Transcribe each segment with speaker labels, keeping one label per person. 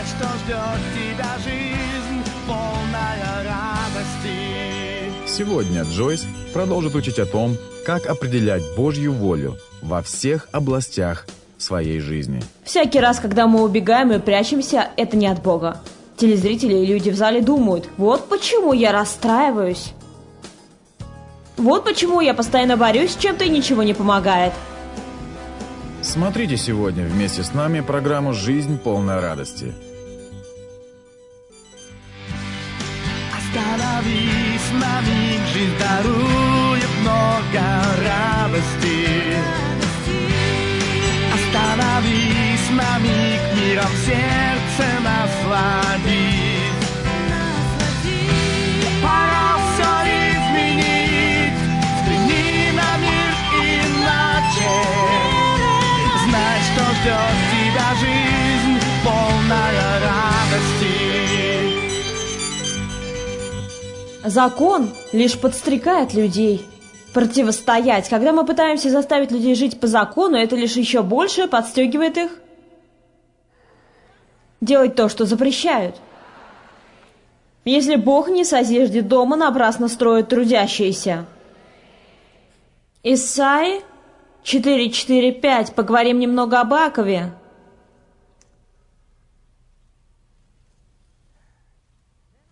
Speaker 1: Знай, что ждет тебя жизнь, полная радости.
Speaker 2: Сегодня Джойс продолжит учить о том, как определять Божью волю во всех областях своей жизни.
Speaker 3: Всякий раз, когда мы убегаем и прячемся, это не от Бога. Телезрители и люди в зале думают, вот почему я расстраиваюсь. Вот почему я постоянно борюсь с чем-то и ничего не помогает.
Speaker 2: Смотрите сегодня вместе с нами программу «Жизнь полная радости».
Speaker 1: Жизнь дарует много радости. Остановись на миг, миром сердце насладись. Пора все изменить, взгляни на мир иначе. Знай, что ждет тебя жизнь, полная радости.
Speaker 3: Закон лишь подстрекает людей противостоять. Когда мы пытаемся заставить людей жить по закону, это лишь еще больше подстегивает их делать то, что запрещают. Если Бог не созиждет дома, напрасно строят трудящиеся. Исаи 4.4.5. Поговорим немного об Акове.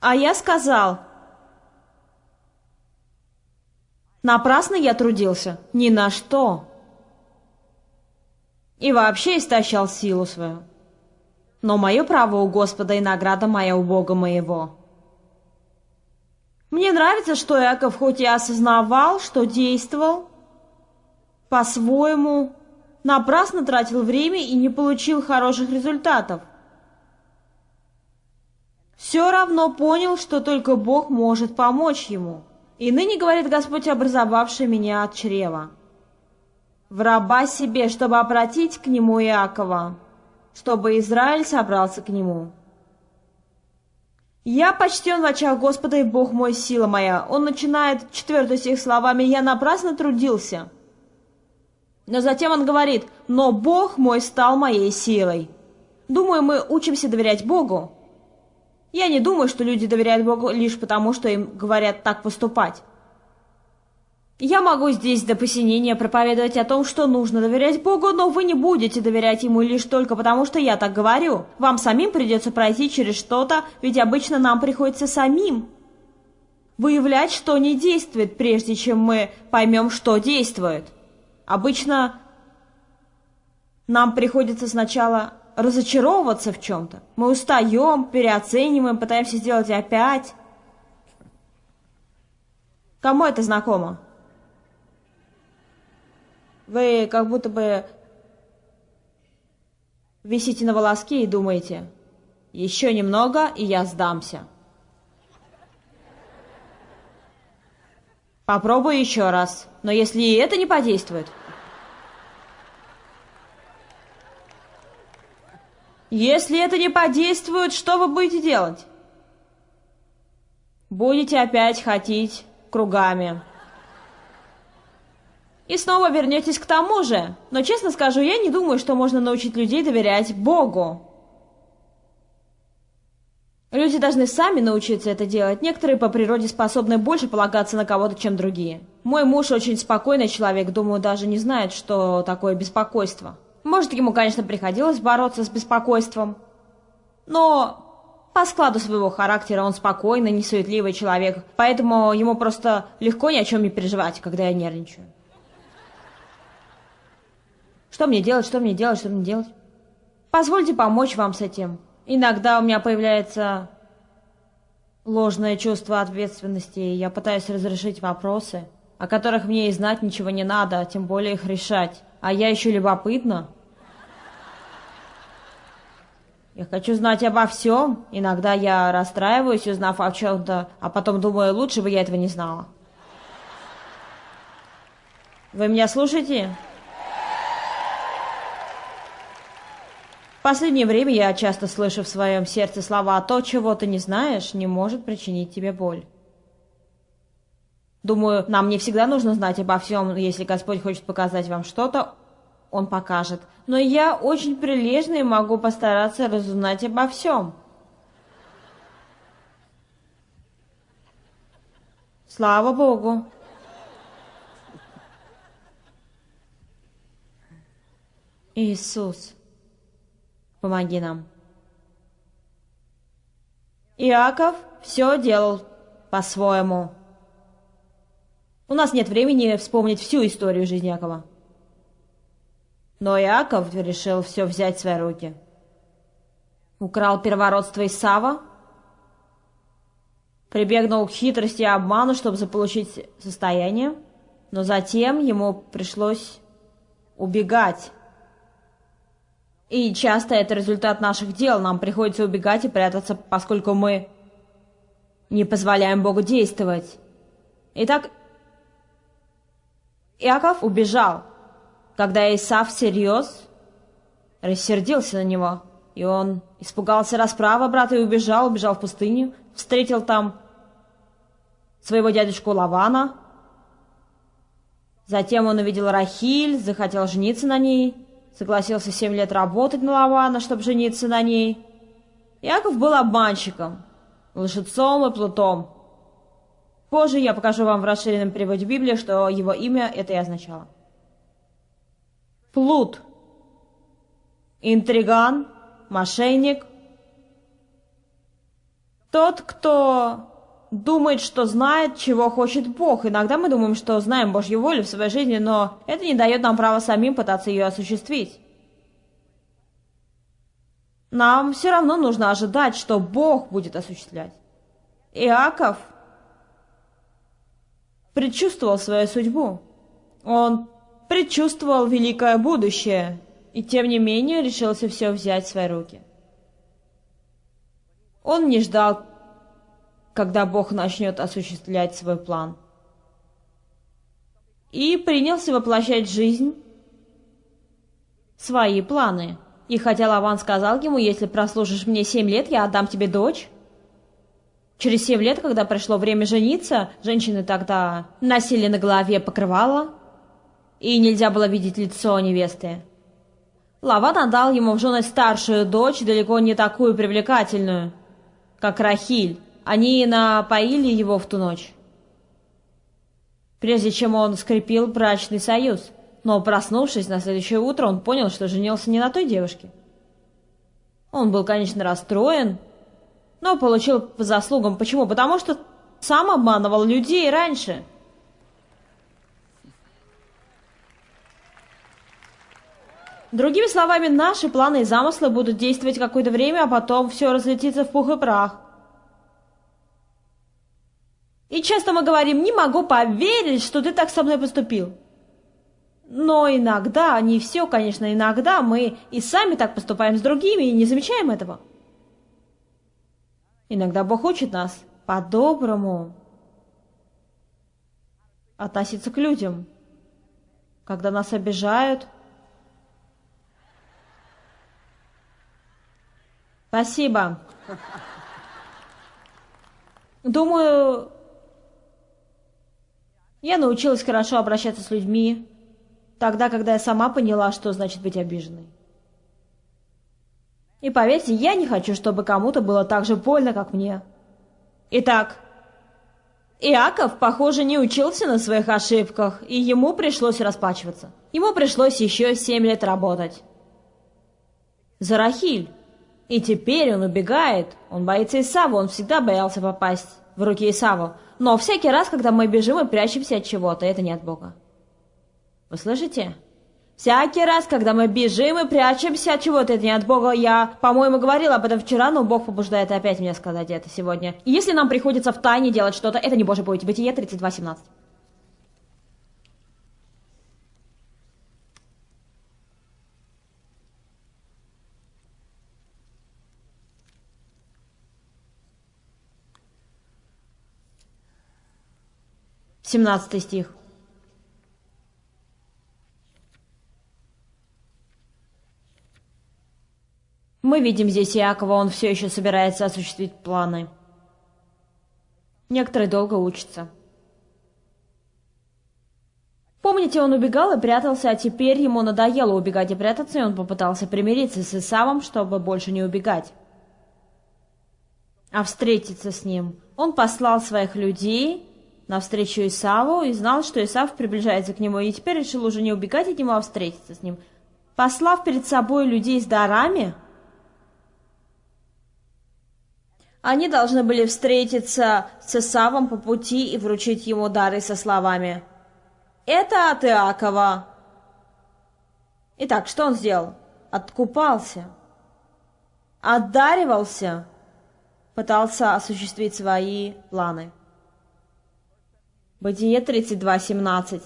Speaker 3: А я сказал, напрасно я трудился, ни на что. И вообще истощал силу свою. Но мое право у Господа и награда моя у Бога моего. Мне нравится, что Иаков хоть и осознавал, что действовал по-своему, напрасно тратил время и не получил хороших результатов. Все равно понял, что только Бог может помочь ему. И ныне, говорит Господь, образовавший меня от чрева. В раба себе, чтобы обратить к нему Иакова, чтобы Израиль собрался к нему. «Я почтен в очах Господа, и Бог мой, сила моя». Он начинает четвертый стих словами «Я напрасно трудился». Но затем он говорит «Но Бог мой стал моей силой». Думаю, мы учимся доверять Богу. Я не думаю, что люди доверяют Богу лишь потому, что им говорят так поступать. Я могу здесь до посинения проповедовать о том, что нужно доверять Богу, но вы не будете доверять Ему лишь только потому, что я так говорю. Вам самим придется пройти через что-то, ведь обычно нам приходится самим выявлять, что не действует, прежде чем мы поймем, что действует. Обычно нам приходится сначала разочаровываться в чем-то. Мы устаем, переоцениваем, пытаемся сделать опять. Кому это знакомо? Вы как будто бы висите на волоске и думаете, еще немного, и я сдамся. Попробую еще раз, но если и это не подействует... Если это не подействует, что вы будете делать? Будете опять ходить кругами. И снова вернетесь к тому же. Но честно скажу, я не думаю, что можно научить людей доверять Богу. Люди должны сами научиться это делать. Некоторые по природе способны больше полагаться на кого-то, чем другие. Мой муж очень спокойный человек, думаю, даже не знает, что такое беспокойство. Может, ему, конечно, приходилось бороться с беспокойством. Но по складу своего характера он спокойный, несуетливый человек, поэтому ему просто легко ни о чем не переживать, когда я нервничаю. Что мне делать, что мне делать, что мне делать? Позвольте помочь вам с этим. Иногда у меня появляется ложное чувство ответственности, и я пытаюсь разрешить вопросы, о которых мне и знать ничего не надо, а тем более их решать. А я еще любопытна. Я хочу знать обо всем. Иногда я расстраиваюсь, узнав о чем-то, а потом думаю, лучше бы я этого не знала. Вы меня слушаете? В последнее время я часто слышу в своем сердце слова «то, чего ты не знаешь, не может причинить тебе боль». Думаю, нам не всегда нужно знать обо всем, если Господь хочет показать вам что-то, он покажет, но я очень прилежный и могу постараться разузнать обо всем. Слава Богу. Иисус, помоги нам. Иаков все делал по-своему. У нас нет времени вспомнить всю историю жизни Иакова. Но Иаков решил все взять в свои руки. Украл первородство Исава, прибегнул к хитрости и обману, чтобы заполучить состояние, но затем ему пришлось убегать. И часто это результат наших дел. Нам приходится убегать и прятаться, поскольку мы не позволяем Богу действовать. Итак, Иаков убежал, когда Исав всерьез рассердился на него, и он испугался расправы брата и убежал, убежал в пустыню, встретил там своего дядюшку Лавана. Затем он увидел Рахиль, захотел жениться на ней, согласился семь лет работать на Лавана, чтобы жениться на ней. Иаков был обманщиком, лжецом и плутом. Позже я покажу вам в расширенном переводе Библии, что его имя это и означало. Плут. Интриган, мошенник. Тот, кто думает, что знает, чего хочет Бог. Иногда мы думаем, что знаем Божью волю в своей жизни, но это не дает нам права самим пытаться ее осуществить. Нам все равно нужно ожидать, что Бог будет осуществлять. Иаков предчувствовал свою судьбу. Он предчувствовал великое будущее, и тем не менее решился все взять в свои руки. Он не ждал, когда Бог начнет осуществлять свой план. И принялся воплощать в жизнь свои планы. И хотя Лаван сказал ему, если прослужишь мне семь лет, я отдам тебе дочь, Через семь лет, когда пришло время жениться, женщины тогда носили на голове покрывало, и нельзя было видеть лицо невесты. Лаван отдал ему в жены старшую дочь, далеко не такую привлекательную, как Рахиль. Они напоили его в ту ночь, прежде чем он скрепил брачный союз. Но, проснувшись на следующее утро, он понял, что женился не на той девушке. Он был, конечно, расстроен, но получил по заслугам. Почему? Потому что сам обманывал людей раньше. Другими словами, наши планы и замыслы будут действовать какое-то время, а потом все разлетится в пух и прах. И часто мы говорим, не могу поверить, что ты так со мной поступил. Но иногда, не все, конечно, иногда мы и сами так поступаем с другими и не замечаем этого. Иногда Бог учит нас по-доброму относиться к людям. Когда нас обижают. Спасибо. Думаю, я научилась хорошо обращаться с людьми, тогда, когда я сама поняла, что значит быть обиженной. И поверьте, я не хочу, чтобы кому-то было так же больно, как мне. Итак, Иаков, похоже, не учился на своих ошибках, и ему пришлось расплачиваться. Ему пришлось еще семь лет работать. За Рахиль. И теперь он убегает. Он боится Исава, он всегда боялся попасть в руки Исаву. Но всякий раз, когда мы бежим и прячемся от чего-то, это не от Бога. Вы слышите? Всякий раз, когда мы бежим и прячемся от чего-то, это не от Бога. Я, по-моему, говорила об этом вчера, но Бог побуждает опять мне сказать это сегодня. И если нам приходится в тайне делать что-то, это не Божье путь. Бытие 32.17. Семнадцатый стих. Мы видим здесь Иакова, он все еще собирается осуществить планы. Некоторые долго учатся. Помните, он убегал и прятался, а теперь ему надоело убегать и прятаться, и он попытался примириться с Исавом, чтобы больше не убегать, а встретиться с ним. Он послал своих людей навстречу Исаву и знал, что Исав приближается к нему, и теперь решил уже не убегать от него, а встретиться с ним. Послав перед собой людей с дарами, они должны были встретиться с Исавом по пути и вручить ему дары со словами «Это от Иакова». Итак, что он сделал? Откупался, отдаривался, пытался осуществить свои планы. Бытие 32.17.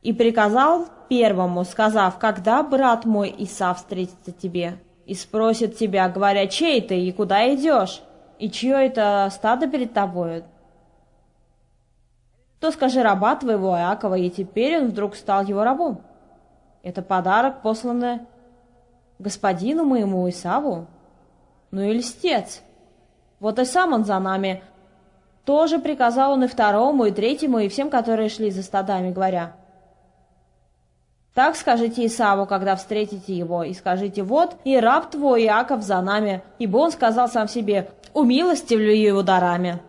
Speaker 3: «И приказал первому, сказав, когда брат мой Исав встретится тебе, и спросит тебя, говоря, чей ты и куда идешь, и чье это стадо перед тобою, то скажи раба твоего Иакова, и теперь он вдруг стал его рабом. Это подарок, посланный господину моему Исаву. Ну и льстец. Вот и сам он за нами, тоже приказал он и второму, и третьему, и всем, которые шли за стадами, говоря, «Так скажите Исаву, когда встретите его, и скажите, вот, и раб твой Иаков за нами, ибо он сказал сам себе, умилостивлю его дарами,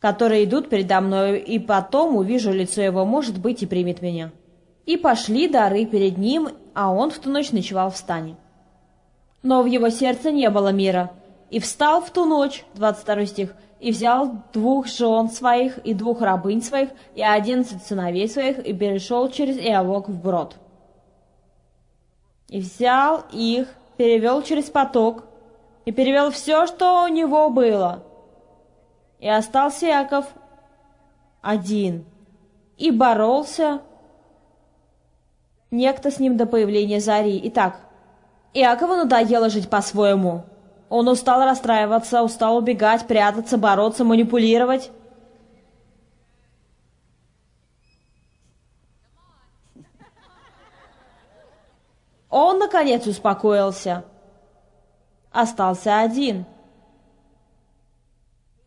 Speaker 3: которые идут передо мною, и потом увижу лицо его, может быть, и примет меня». И пошли дары перед ним, а он в ту ночь ночевал в стане. Но в его сердце не было мира, и встал в ту ночь, 22 стих, и взял двух жен своих и двух рабынь своих и одиннадцать сыновей своих и перешел через Иовок в брод. И взял их, перевел через поток и перевел все, что у него было. И остался Яков один и боролся некто с ним до появления зари. Итак, Иакову надоело жить по-своему – он устал расстраиваться, устал убегать, прятаться, бороться, манипулировать. Он, наконец, успокоился. Остался один.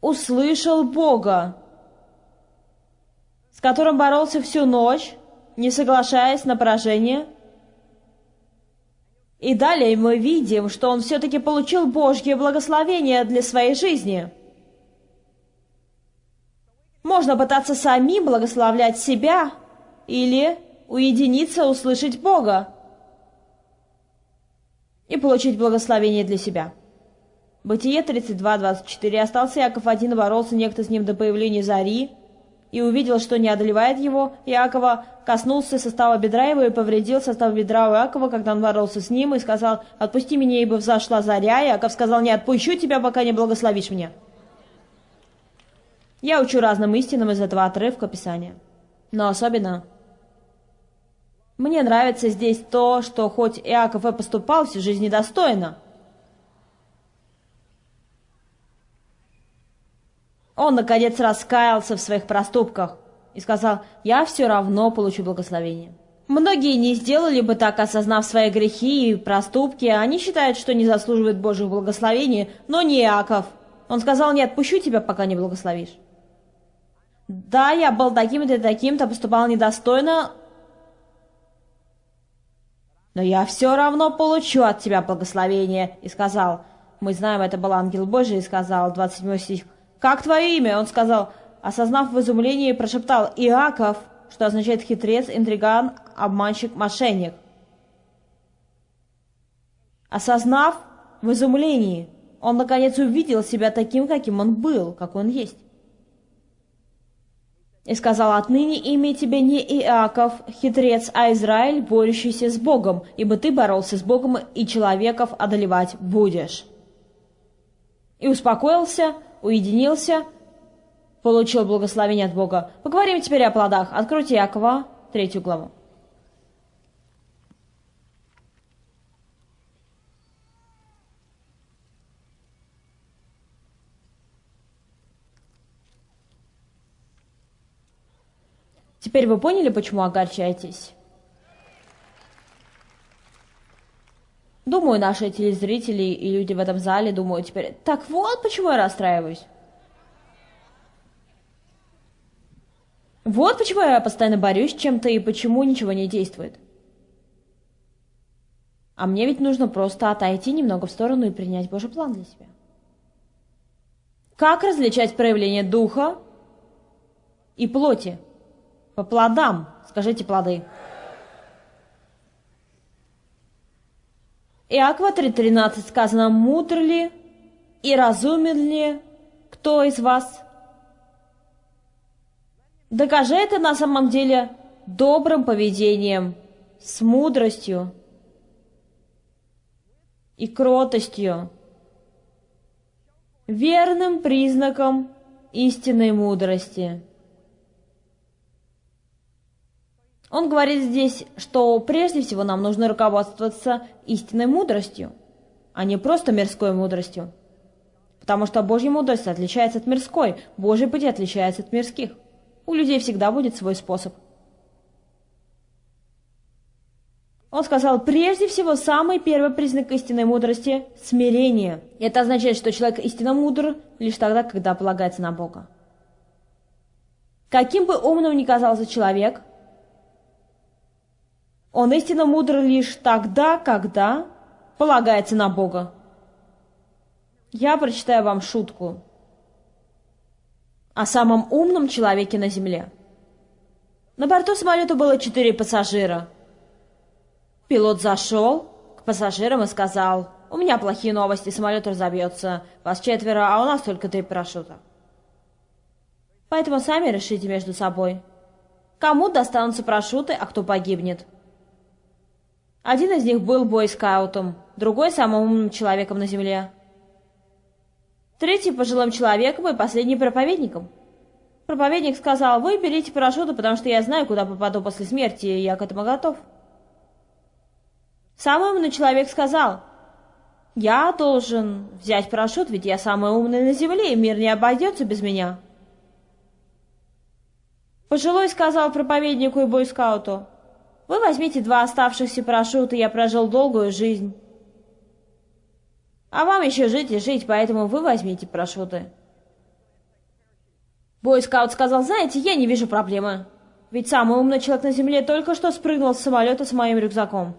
Speaker 3: Услышал Бога, с которым боролся всю ночь, не соглашаясь на поражение – и далее мы видим, что он все-таки получил Божье благословение для своей жизни. Можно пытаться самим благословлять себя или уединиться, услышать Бога и получить благословение для себя. Бытие 32.24. Остался Яков один, боролся некто с ним до появления зари, и увидел, что не одолевает его, Иакова коснулся состава бедра его и повредил состав бедра у Иакова, когда он боролся с ним, и сказал, «Отпусти меня, ибо взошла заря». Иаков сказал, «Не отпущу тебя, пока не благословишь меня». Я учу разным истинам из этого отрывка Писания. Но особенно мне нравится здесь то, что хоть Иаков и поступал всю жизнь недостойно, Он, наконец, раскаялся в своих проступках и сказал, «Я все равно получу благословение». Многие не сделали бы так, осознав свои грехи и проступки. Они считают, что не заслуживают Божьего благословения, но не Иаков. Он сказал, не отпущу тебя, пока не благословишь. Да, я был таким-то и таким-то, поступал недостойно, но я все равно получу от тебя благословение. И сказал, мы знаем, это был ангел Божий, и сказал, 27 стих, «Как твое имя?» Он сказал, осознав в изумлении, прошептал «Иаков», что означает хитрец, интриган, обманщик, мошенник. Осознав в изумлении, он наконец увидел себя таким, каким он был, как он есть. И сказал, отныне имя тебе не Иаков, хитрец, а Израиль, борющийся с Богом, ибо ты боролся с Богом и человеков одолевать будешь. И успокоился, уединился, получил благословение от Бога. Поговорим теперь о плодах. Откройте Якова, третью главу. Теперь вы поняли, почему огорчаетесь? Думаю, наши телезрители и люди в этом зале думают теперь, так вот почему я расстраиваюсь. Вот почему я постоянно борюсь с чем-то и почему ничего не действует. А мне ведь нужно просто отойти немного в сторону и принять Божий план для себя. Как различать проявление духа и плоти? По плодам. Скажите плоды. Иакова 3.13 сказано, мудр ли и разумен ли кто из вас? Докажи это на самом деле добрым поведением, с мудростью и кротостью, верным признаком истинной мудрости. Он говорит здесь, что прежде всего нам нужно руководствоваться истинной мудростью, а не просто мирской мудростью. Потому что Божья мудрость отличается от мирской, Божий путь отличается от мирских. У людей всегда будет свой способ. Он сказал, прежде всего, самый первый признак истинной мудрости – смирение. Это означает, что человек истинно мудр лишь тогда, когда полагается на Бога. Каким бы умным ни казался человек, он истинно мудр лишь тогда, когда полагается на Бога. Я прочитаю вам шутку о самом умном человеке на Земле. На борту самолета было четыре пассажира. Пилот зашел к пассажирам и сказал, «У меня плохие новости, самолет разобьется. Вас четверо, а у нас только три парашюта. Поэтому сами решите между собой, кому достанутся парашюты, а кто погибнет». Один из них был бойскаутом, другой – самым умным человеком на земле. Третий – пожилым человеком и последний – проповедником. Проповедник сказал, вы берите парашюты, потому что я знаю, куда попаду после смерти, и я к этому готов. Самый умный человек сказал, я должен взять парашют, ведь я самый умный на земле, и мир не обойдется без меня. Пожилой сказал проповеднику и бойскауту, вы возьмите два оставшихся парашюта, я прожил долгую жизнь. А вам еще жить и жить, поэтому вы возьмите парашюты. Бойскаут сказал, знаете, я не вижу проблемы. Ведь самый умный человек на Земле только что спрыгнул с самолета с моим рюкзаком.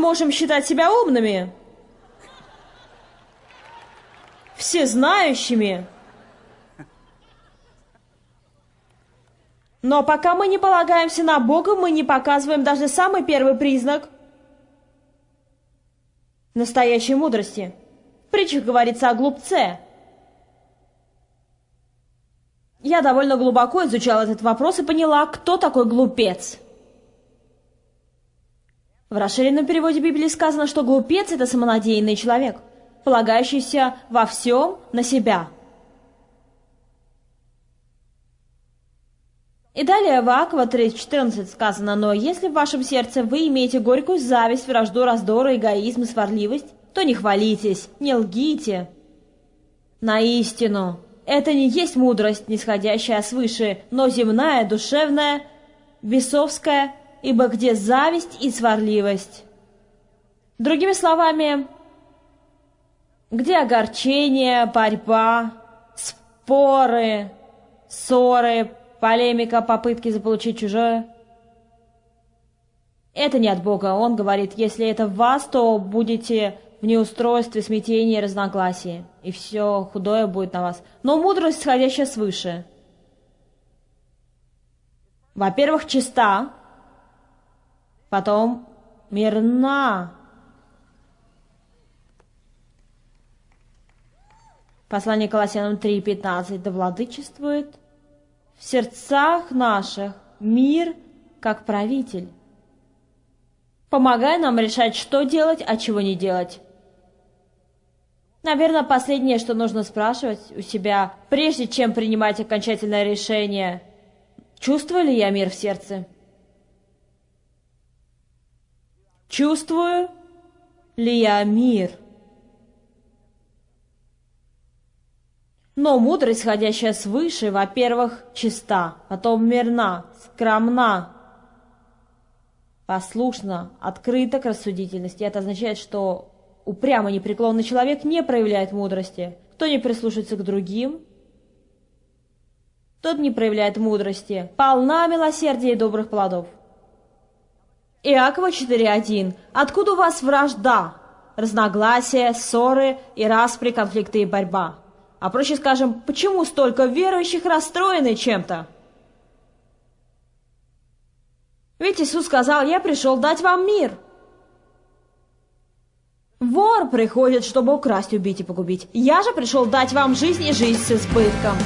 Speaker 3: Можем считать себя умными, всезнающими. Но пока мы не полагаемся на Бога, мы не показываем даже самый первый признак настоящей мудрости. В притчах говорится о глупце. Я довольно глубоко изучала этот вопрос и поняла, кто такой глупец. В расширенном переводе Библии сказано, что глупец – это самонадеянный человек, полагающийся во всем на себя. И далее в Аква 3.14 сказано, «Но если в вашем сердце вы имеете горькую зависть, вражду, раздор, эгоизм и сварливость, то не хвалитесь, не лгите на истину. Это не есть мудрость, нисходящая свыше, но земная, душевная, бесовская ибо где зависть и сварливость? Другими словами, где огорчение, борьба, споры, ссоры, полемика, попытки заполучить чужое? Это не от Бога. Он говорит, если это в вас, то будете в неустройстве, смятении разногласии, и все худое будет на вас. Но мудрость, сходящая свыше. Во-первых, чиста, потом мирна. Послание Колоссянам 3.15. Да владычествует в сердцах наших мир как правитель. Помогай нам решать, что делать, а чего не делать. Наверное, последнее, что нужно спрашивать у себя, прежде чем принимать окончательное решение, чувствую ли я мир в сердце? Чувствую ли я мир? Но мудрость, исходящая свыше, во-первых, чиста, потом мирна, скромна, послушна, открыта к рассудительности. Это означает, что упрямый непреклонный человек не проявляет мудрости. Кто не прислушается к другим, тот не проявляет мудрости. Полна милосердия и добрых плодов. Иакова 4.1. Откуда у вас вражда, разногласия, ссоры и распри, конфликты и борьба? А проще скажем, почему столько верующих расстроены чем-то? Ведь Иисус сказал, я пришел дать вам мир. Вор приходит, чтобы украсть, убить и погубить. Я же пришел дать вам жизнь и жизнь с избытком.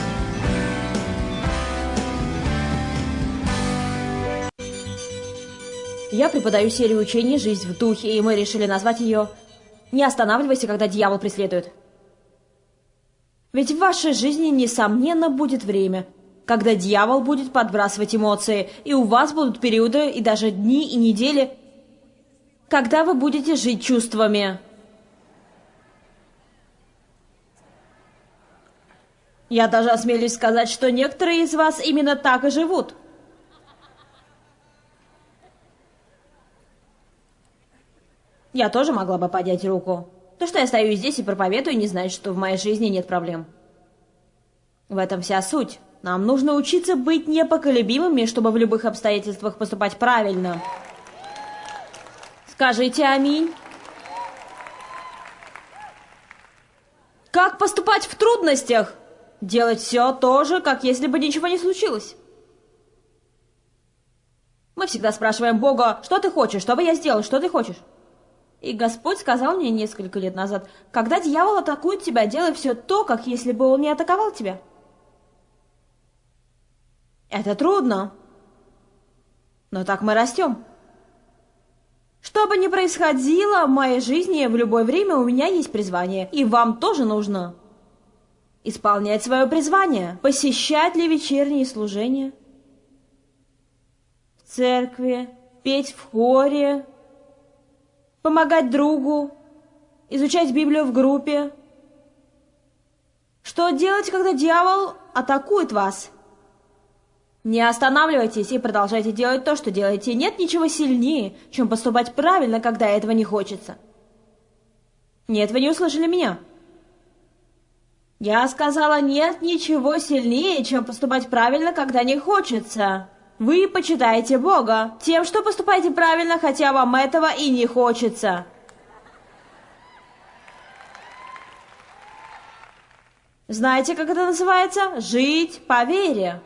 Speaker 3: Я преподаю серию учений «Жизнь в духе», и мы решили назвать ее «Не останавливайся, когда дьявол преследует». Ведь в вашей жизни, несомненно, будет время, когда дьявол будет подбрасывать эмоции, и у вас будут периоды и даже дни и недели, когда вы будете жить чувствами. Я даже осмелюсь сказать, что некоторые из вас именно так и живут – Я тоже могла бы поднять руку. То, что я стою здесь и проповедую, не значит, что в моей жизни нет проблем. В этом вся суть. Нам нужно учиться быть непоколебимыми, чтобы в любых обстоятельствах поступать правильно. Скажите аминь. Как поступать в трудностях? Делать все то же, как если бы ничего не случилось. Мы всегда спрашиваем Бога, что ты хочешь, чтобы я сделал, что ты хочешь? И Господь сказал мне несколько лет назад, когда дьявол атакует тебя, делай все то, как если бы он не атаковал тебя. Это трудно. Но так мы растем. Что бы ни происходило в моей жизни, в любое время у меня есть призвание. И вам тоже нужно исполнять свое призвание. Посещать ли вечерние служения? В церкви, петь в хоре, помогать другу, изучать Библию в группе. Что делать, когда дьявол атакует вас? Не останавливайтесь и продолжайте делать то, что делаете. Нет ничего сильнее, чем поступать правильно, когда этого не хочется. Нет, вы не услышали меня. Я сказала, нет ничего сильнее, чем поступать правильно, когда не хочется. Вы почитаете Бога тем, что поступаете правильно, хотя вам этого и не хочется. Знаете, как это называется? Жить по вере.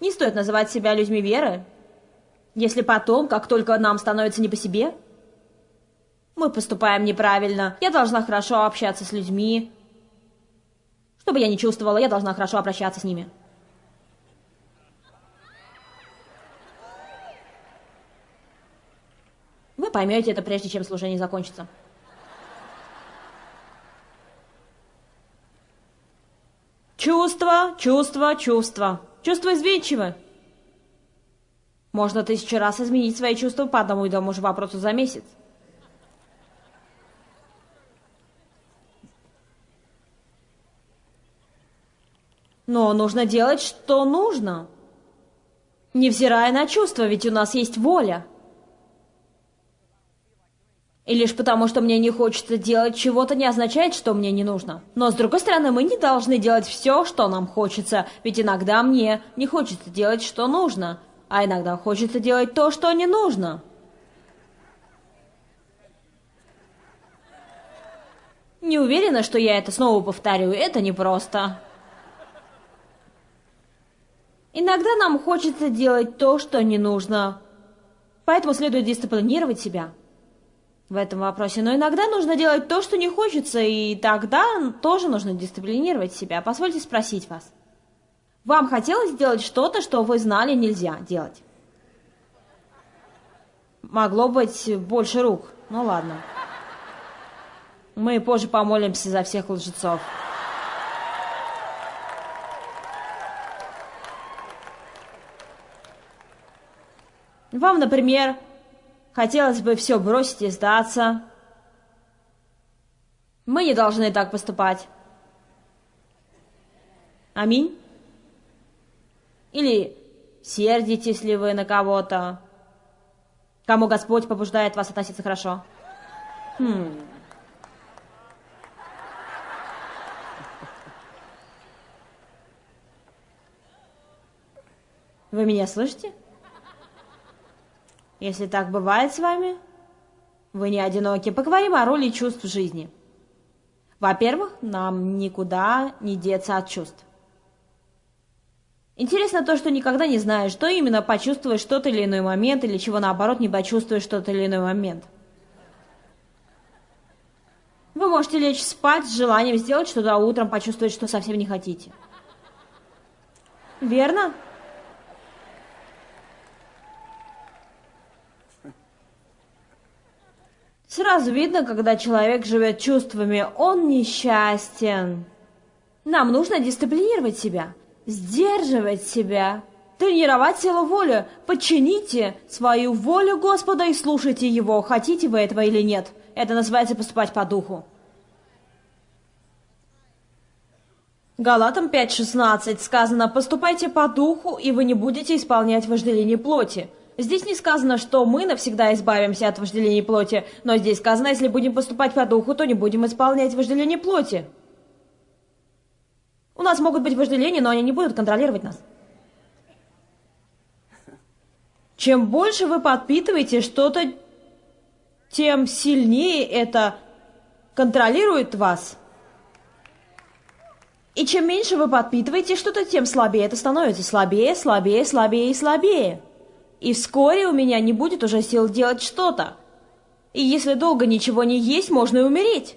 Speaker 3: Не стоит называть себя людьми веры, если потом, как только нам становится не по себе, мы поступаем неправильно. Я должна хорошо общаться с людьми. Чтобы я не чувствовала, я должна хорошо обращаться с ними. Поймете это, прежде чем служение закончится. Чувство, чувство, чувство. Чувство изменчивы. Можно тысячу раз изменить свои чувства по одному и тому же вопросу за месяц. Но нужно делать, что нужно. Невзирая на чувства, ведь у нас есть воля. И лишь потому, что мне не хочется делать чего-то, не означает, что мне не нужно. Но, с другой стороны, мы не должны делать все, что нам хочется, ведь иногда мне не хочется делать, что нужно, а иногда хочется делать то, что не нужно. Не уверена, что я это снова повторю, это непросто. Иногда нам хочется делать то, что не нужно, поэтому следует дисциплинировать себя в этом вопросе. Но иногда нужно делать то, что не хочется, и тогда тоже нужно дисциплинировать себя. Позвольте спросить вас. Вам хотелось сделать что-то, что вы знали нельзя делать? Могло быть больше рук. Ну ладно. Мы позже помолимся за всех лжецов. Вам, например, Хотелось бы все бросить и сдаться. Мы не должны так поступать. Аминь. Или сердитесь ли вы на кого-то? Кому Господь побуждает вас относиться хорошо? Хм. Вы меня слышите? Если так бывает с вами, вы не одиноки. Поговорим о роли чувств в жизни. Во-первых, нам никуда не деться от чувств. Интересно то, что никогда не знаешь, что именно почувствуешь тот или иной момент, или чего наоборот не почувствуешь тот или иной момент. Вы можете лечь спать с желанием сделать что-то, а утром почувствовать, что совсем не хотите. Верно? Сразу видно, когда человек живет чувствами, он несчастен. Нам нужно дисциплинировать себя, сдерживать себя, тренировать силу воли. Подчините свою волю Господа и слушайте Его, хотите вы этого или нет. Это называется поступать по духу. Галатам 5.16 сказано «Поступайте по духу, и вы не будете исполнять вожделение плоти». Здесь не сказано, что мы навсегда избавимся от вожделения плоти, но здесь сказано, если будем поступать по духу, то не будем исполнять вожделение плоти. У нас могут быть вожделения, но они не будут контролировать нас. Чем больше вы подпитываете что-то, тем сильнее это контролирует вас. И чем меньше вы подпитываете что-то, тем слабее это становится. Слабее, слабее, слабее и слабее. И вскоре у меня не будет уже сил делать что-то. И если долго ничего не есть, можно и умереть.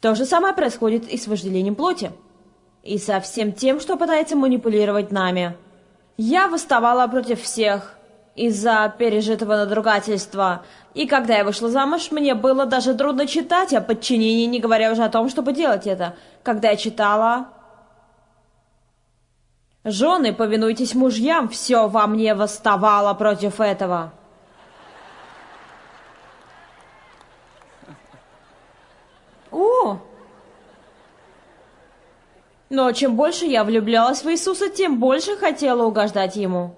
Speaker 3: То же самое происходит и с вожделением плоти. И со всем тем, что пытается манипулировать нами. Я восставала против всех из-за пережитого надругательства. И когда я вышла замуж, мне было даже трудно читать о подчинении, не говоря уже о том, чтобы делать это. Когда я читала, Жены, повинуйтесь мужьям, все во мне восставало против этого. О! Но чем больше я влюблялась в Иисуса, тем больше хотела угождать Ему.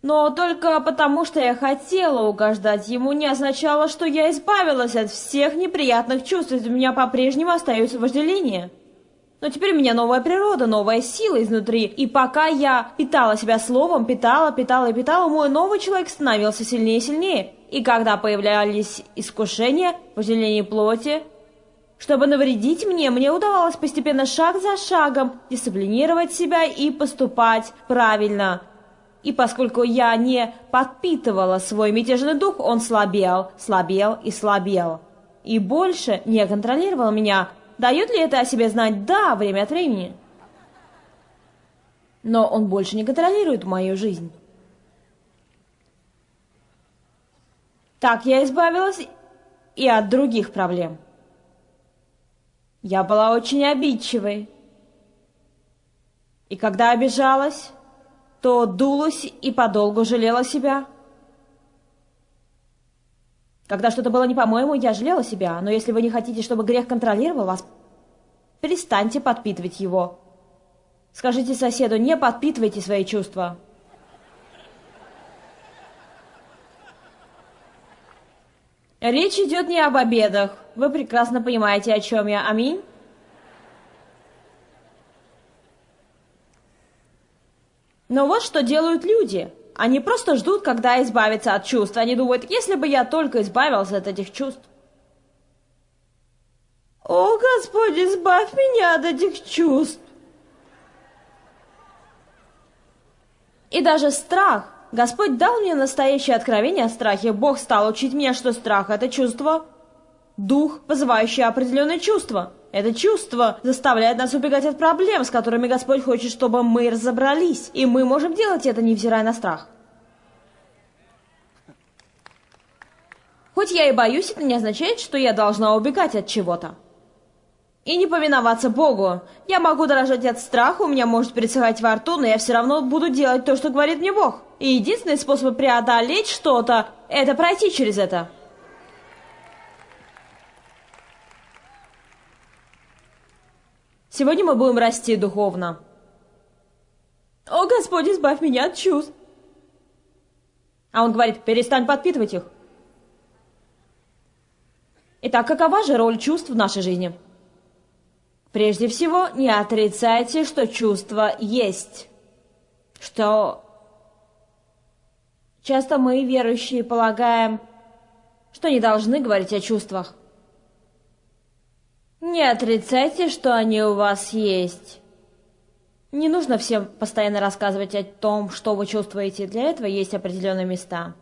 Speaker 3: Но только потому, что я хотела угождать Ему, не означало, что я избавилась от всех неприятных чувств, ведь у меня по-прежнему остается вожделение. Но теперь у меня новая природа, новая сила изнутри. И пока я питала себя словом, питала, питала и питала, мой новый человек становился сильнее и сильнее. И когда появлялись искушения, вожделение плоти, чтобы навредить мне, мне удавалось постепенно шаг за шагом дисциплинировать себя и поступать правильно. И поскольку я не подпитывала свой мятежный дух, он слабел, слабел и слабел. И больше не контролировал меня, Дает ли это о себе знать? Да, время от времени. Но он больше не контролирует мою жизнь. Так я избавилась и от других проблем. Я была очень обидчивой. И когда обижалась, то дулась и подолгу жалела себя. Когда что-то было не по-моему, я жалела себя, но если вы не хотите, чтобы грех контролировал вас, перестаньте подпитывать его. Скажите соседу, не подпитывайте свои чувства. Речь идет не об обедах. Вы прекрасно понимаете, о чем я. Аминь. Но вот что делают люди. Они просто ждут, когда избавиться от чувств. Они думают, если бы я только избавился от этих чувств. О, Господь, избавь меня от этих чувств. И даже страх. Господь дал мне настоящее откровение о страхе. Бог стал учить меня, что страх – это чувство, дух, вызывающий определенные чувства. Это чувство заставляет нас убегать от проблем, с которыми Господь хочет, чтобы мы разобрались. И мы можем делать это, невзирая на страх. Хоть я и боюсь, это не означает, что я должна убегать от чего-то. И не повиноваться Богу. Я могу дрожать от страха, у меня может пересыхать во рту, но я все равно буду делать то, что говорит мне Бог. И единственный способ преодолеть что-то – это пройти через это. Сегодня мы будем расти духовно. О, Господь, избавь меня от чувств. А он говорит, перестань подпитывать их. Итак, какова же роль чувств в нашей жизни? Прежде всего, не отрицайте, что чувства есть. Что часто мы, верующие, полагаем, что не должны говорить о чувствах. Не отрицайте, что они у вас есть. Не нужно всем постоянно рассказывать о том, что вы чувствуете. Для этого есть определенные места.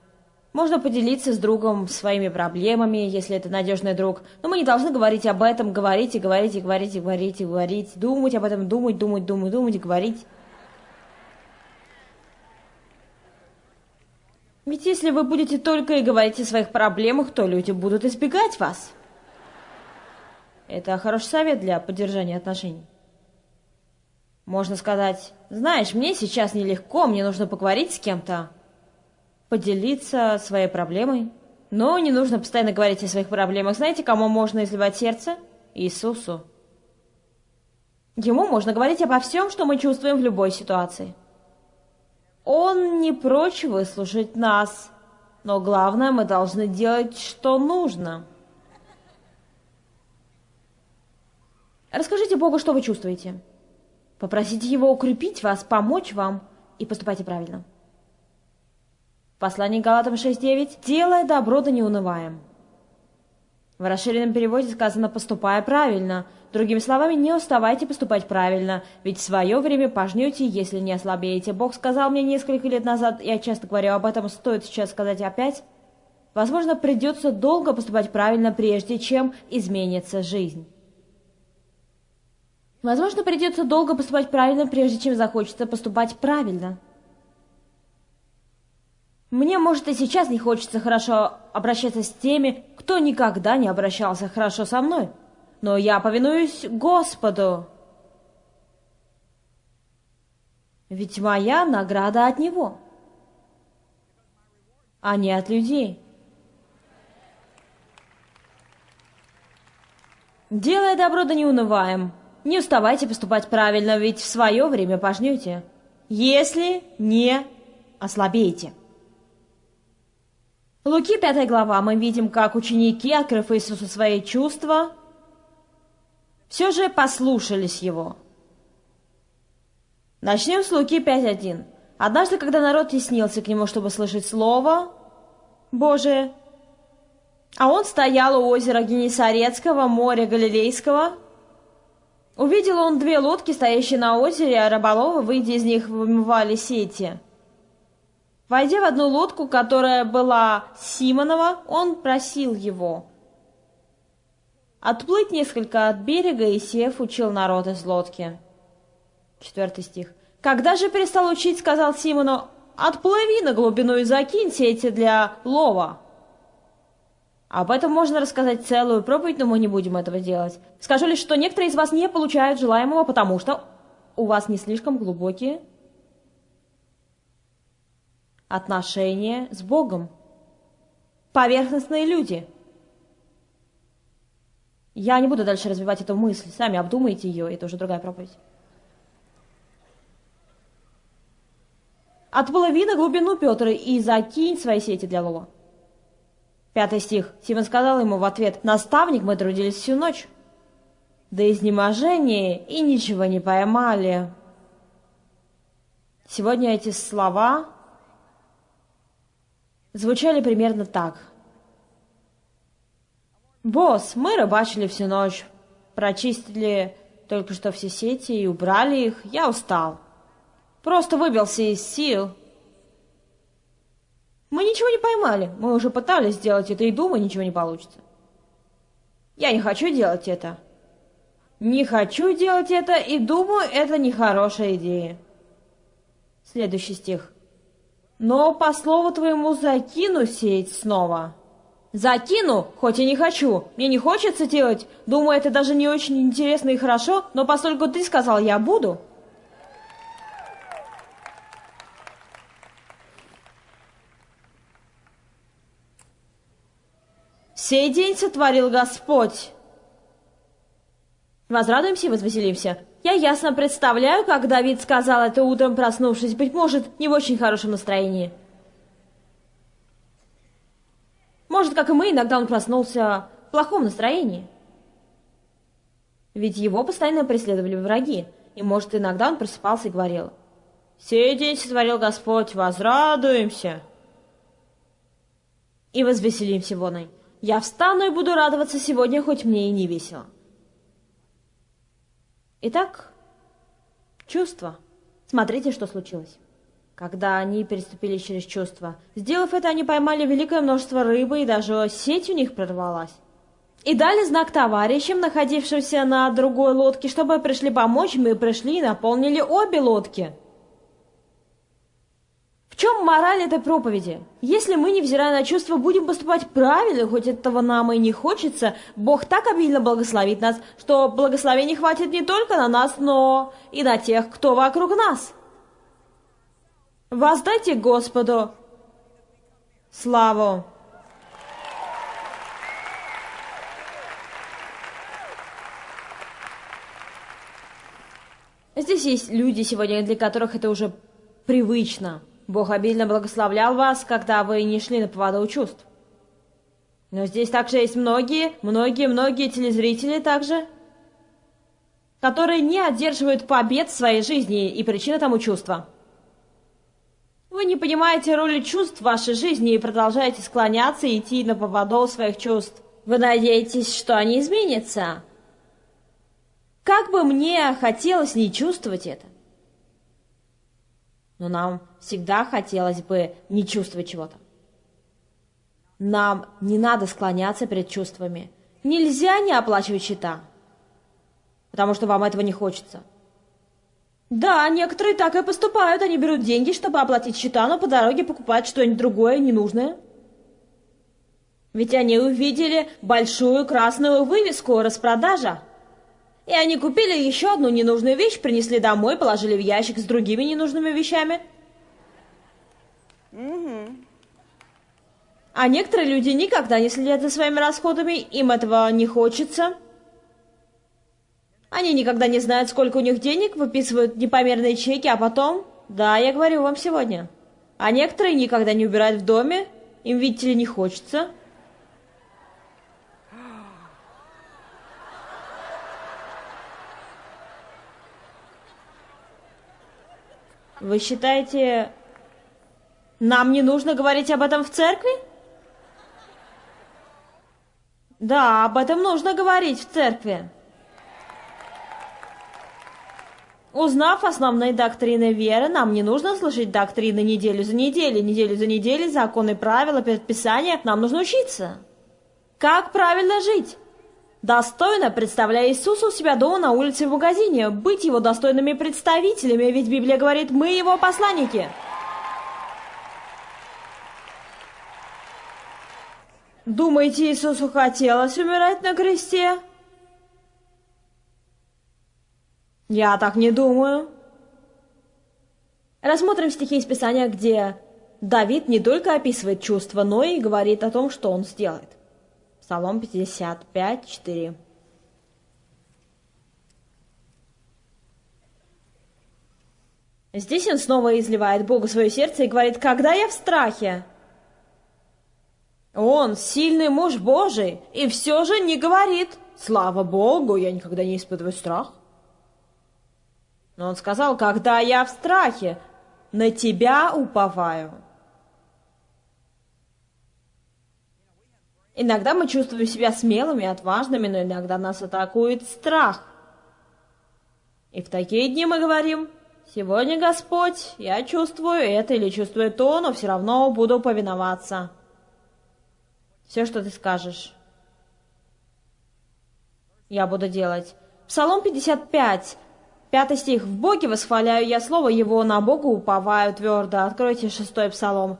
Speaker 3: Можно поделиться с другом своими проблемами, если это надежный друг. Но мы не должны говорить об этом, говорить и говорить и говорить и говорить и говорить, думать об этом, думать, думать, думать, думать говорить. Ведь если вы будете только и говорить о своих проблемах, то люди будут избегать вас. Это хороший совет для поддержания отношений. Можно сказать, знаешь, мне сейчас нелегко, мне нужно поговорить с кем-то, поделиться своей проблемой. Но не нужно постоянно говорить о своих проблемах. Знаете, кому можно изливать сердце? Иисусу. Ему можно говорить обо всем, что мы чувствуем в любой ситуации. Он не прочь выслушать нас, но главное, мы должны делать, что нужно. Расскажите Богу, что вы чувствуете. Попросите Его укрепить вас, помочь вам и поступайте правильно. Послание Галатам 6.9 «Делая добро, да не унываем». В расширенном переводе сказано «поступая правильно». Другими словами, не уставайте поступать правильно, ведь в свое время пожнете, если не ослабеете. Бог сказал мне несколько лет назад, я часто говорю об этом, стоит сейчас сказать опять. Возможно, придется долго поступать правильно, прежде чем изменится жизнь. Возможно, придется долго поступать правильно, прежде чем захочется поступать правильно. Мне, может, и сейчас не хочется хорошо обращаться с теми, кто никогда не обращался хорошо со мной. Но я повинуюсь Господу. Ведь моя награда от Него, а не от людей. Делая добро, да не унываем. Не уставайте поступать правильно, ведь в свое время пожнете, если не ослабеете. Луки 5 глава мы видим, как ученики, открыв Иисусу свои чувства, все же послушались Его. Начнем с Луки 5.1. Однажды, когда народ теснился к Нему, чтобы слышать Слово Божие, а Он стоял у озера Генесарецкого, моря Галилейского, Увидел он две лодки, стоящие на озере, а рыболовы, выйдя из них, вымывали сети. Войдя в одну лодку, которая была Симонова, он просил его отплыть несколько от берега, и Сев учил народ из лодки. Четвертый стих. «Когда же перестал учить, сказал Симону, отплыви на глубину и закинь сети для лова». Об этом можно рассказать целую проповедь, но мы не будем этого делать. Скажу лишь, что некоторые из вас не получают желаемого, потому что у вас не слишком глубокие отношения с Богом. Поверхностные люди. Я не буду дальше развивать эту мысль. Сами обдумайте ее, это уже другая проповедь. Отплыви на глубину, Петр, и закинь свои сети для лова. Пятый стих. Симон сказал ему в ответ, «Наставник, мы трудились всю ночь, до изнеможения и ничего не поймали». Сегодня эти слова звучали примерно так. «Босс, мы рыбачили всю ночь, прочистили только что все сети и убрали их. Я устал. Просто выбился из сил. Мы ничего не поймали. Мы уже пытались сделать это и думаю, ничего не получится. Я не хочу делать это. Не хочу делать это и думаю, это нехорошая идея. Следующий стих. Но по слову твоему закину сеть снова. Закину, хоть и не хочу. Мне не хочется делать. Думаю, это даже не очень интересно и хорошо, но поскольку ты сказал, я буду, Сей день сотворил Господь. Возрадуемся и возвеселимся. Я ясно представляю, как Давид сказал это утром, проснувшись, быть может, не в очень хорошем настроении. Может, как и мы, иногда он проснулся в плохом настроении. Ведь его постоянно преследовали враги, и, может, иногда он просыпался и говорил, «Сей день сотворил Господь, возрадуемся!» И возвеселимся воной. Я встану и буду радоваться сегодня, хоть мне и не весело. Итак, чувства. Смотрите, что случилось. Когда они переступили через чувства, сделав это, они поймали великое множество рыбы, и даже сеть у них прорвалась. И дали знак товарищам, находившимся на другой лодке, чтобы пришли помочь, мы пришли и наполнили обе лодки. Чем мораль этой проповеди? Если мы, невзирая на чувства, будем поступать правильно, хоть этого нам и не хочется, Бог так обильно благословит нас, что благословений хватит не только на нас, но и на тех, кто вокруг нас. Воздайте Господу славу. Здесь есть люди сегодня, для которых это уже привычно. Бог обильно благословлял вас, когда вы не шли на поводу чувств. Но здесь также есть многие, многие, многие телезрители также, которые не одерживают побед в своей жизни, и причина тому чувства. Вы не понимаете роли чувств в вашей жизни и продолжаете склоняться и идти на поводу своих чувств. Вы надеетесь, что они изменятся. Как бы мне хотелось не чувствовать это. Но нам всегда хотелось бы не чувствовать чего-то. Нам не надо склоняться перед чувствами. Нельзя не оплачивать счета, потому что вам этого не хочется. Да, некоторые так и поступают. Они берут деньги, чтобы оплатить счета, но по дороге покупают что-нибудь другое, ненужное. Ведь они увидели большую красную вывеску «Распродажа». И они купили еще одну ненужную вещь, принесли домой, положили в ящик с другими ненужными вещами. А некоторые люди никогда не следят за своими расходами, им этого не хочется. Они никогда не знают, сколько у них денег, выписывают непомерные чеки, а потом... Да, я говорю вам сегодня. А некоторые никогда не убирают в доме, им, видите ли, не хочется. Вы считаете, нам не нужно говорить об этом в церкви? Да, об этом нужно говорить в церкви. Узнав основные доктрины веры, нам не нужно слышать доктрины неделю за неделей, неделю за неделей, законы, правила, предписания. Нам нужно учиться. Как правильно жить? Достойно представляя Иисуса у себя дома, на улице в магазине, быть его достойными представителями, ведь Библия говорит, мы его посланники. Думаете, Иисусу хотелось умирать на кресте? Я так не думаю. Рассмотрим стихи из Писания, где Давид не только описывает чувства, но и говорит о том, что он сделает. Псалом 55, 4. Здесь он снова изливает Богу свое сердце и говорит, «Когда я в страхе?» Он сильный муж Божий, и все же не говорит, «Слава Богу, я никогда не испытываю страх». Но он сказал, «Когда я в страхе, на тебя уповаю». Иногда мы чувствуем себя смелыми отважными, но иногда нас атакует страх. И в такие дни мы говорим, «Сегодня, Господь, я чувствую это или чувствую то, но все равно буду повиноваться». Все, что ты скажешь, я буду делать. Псалом 55, пятый стих. «В Боге восхваляю я слово Его, на Богу уповаю твердо». Откройте шестой псалом.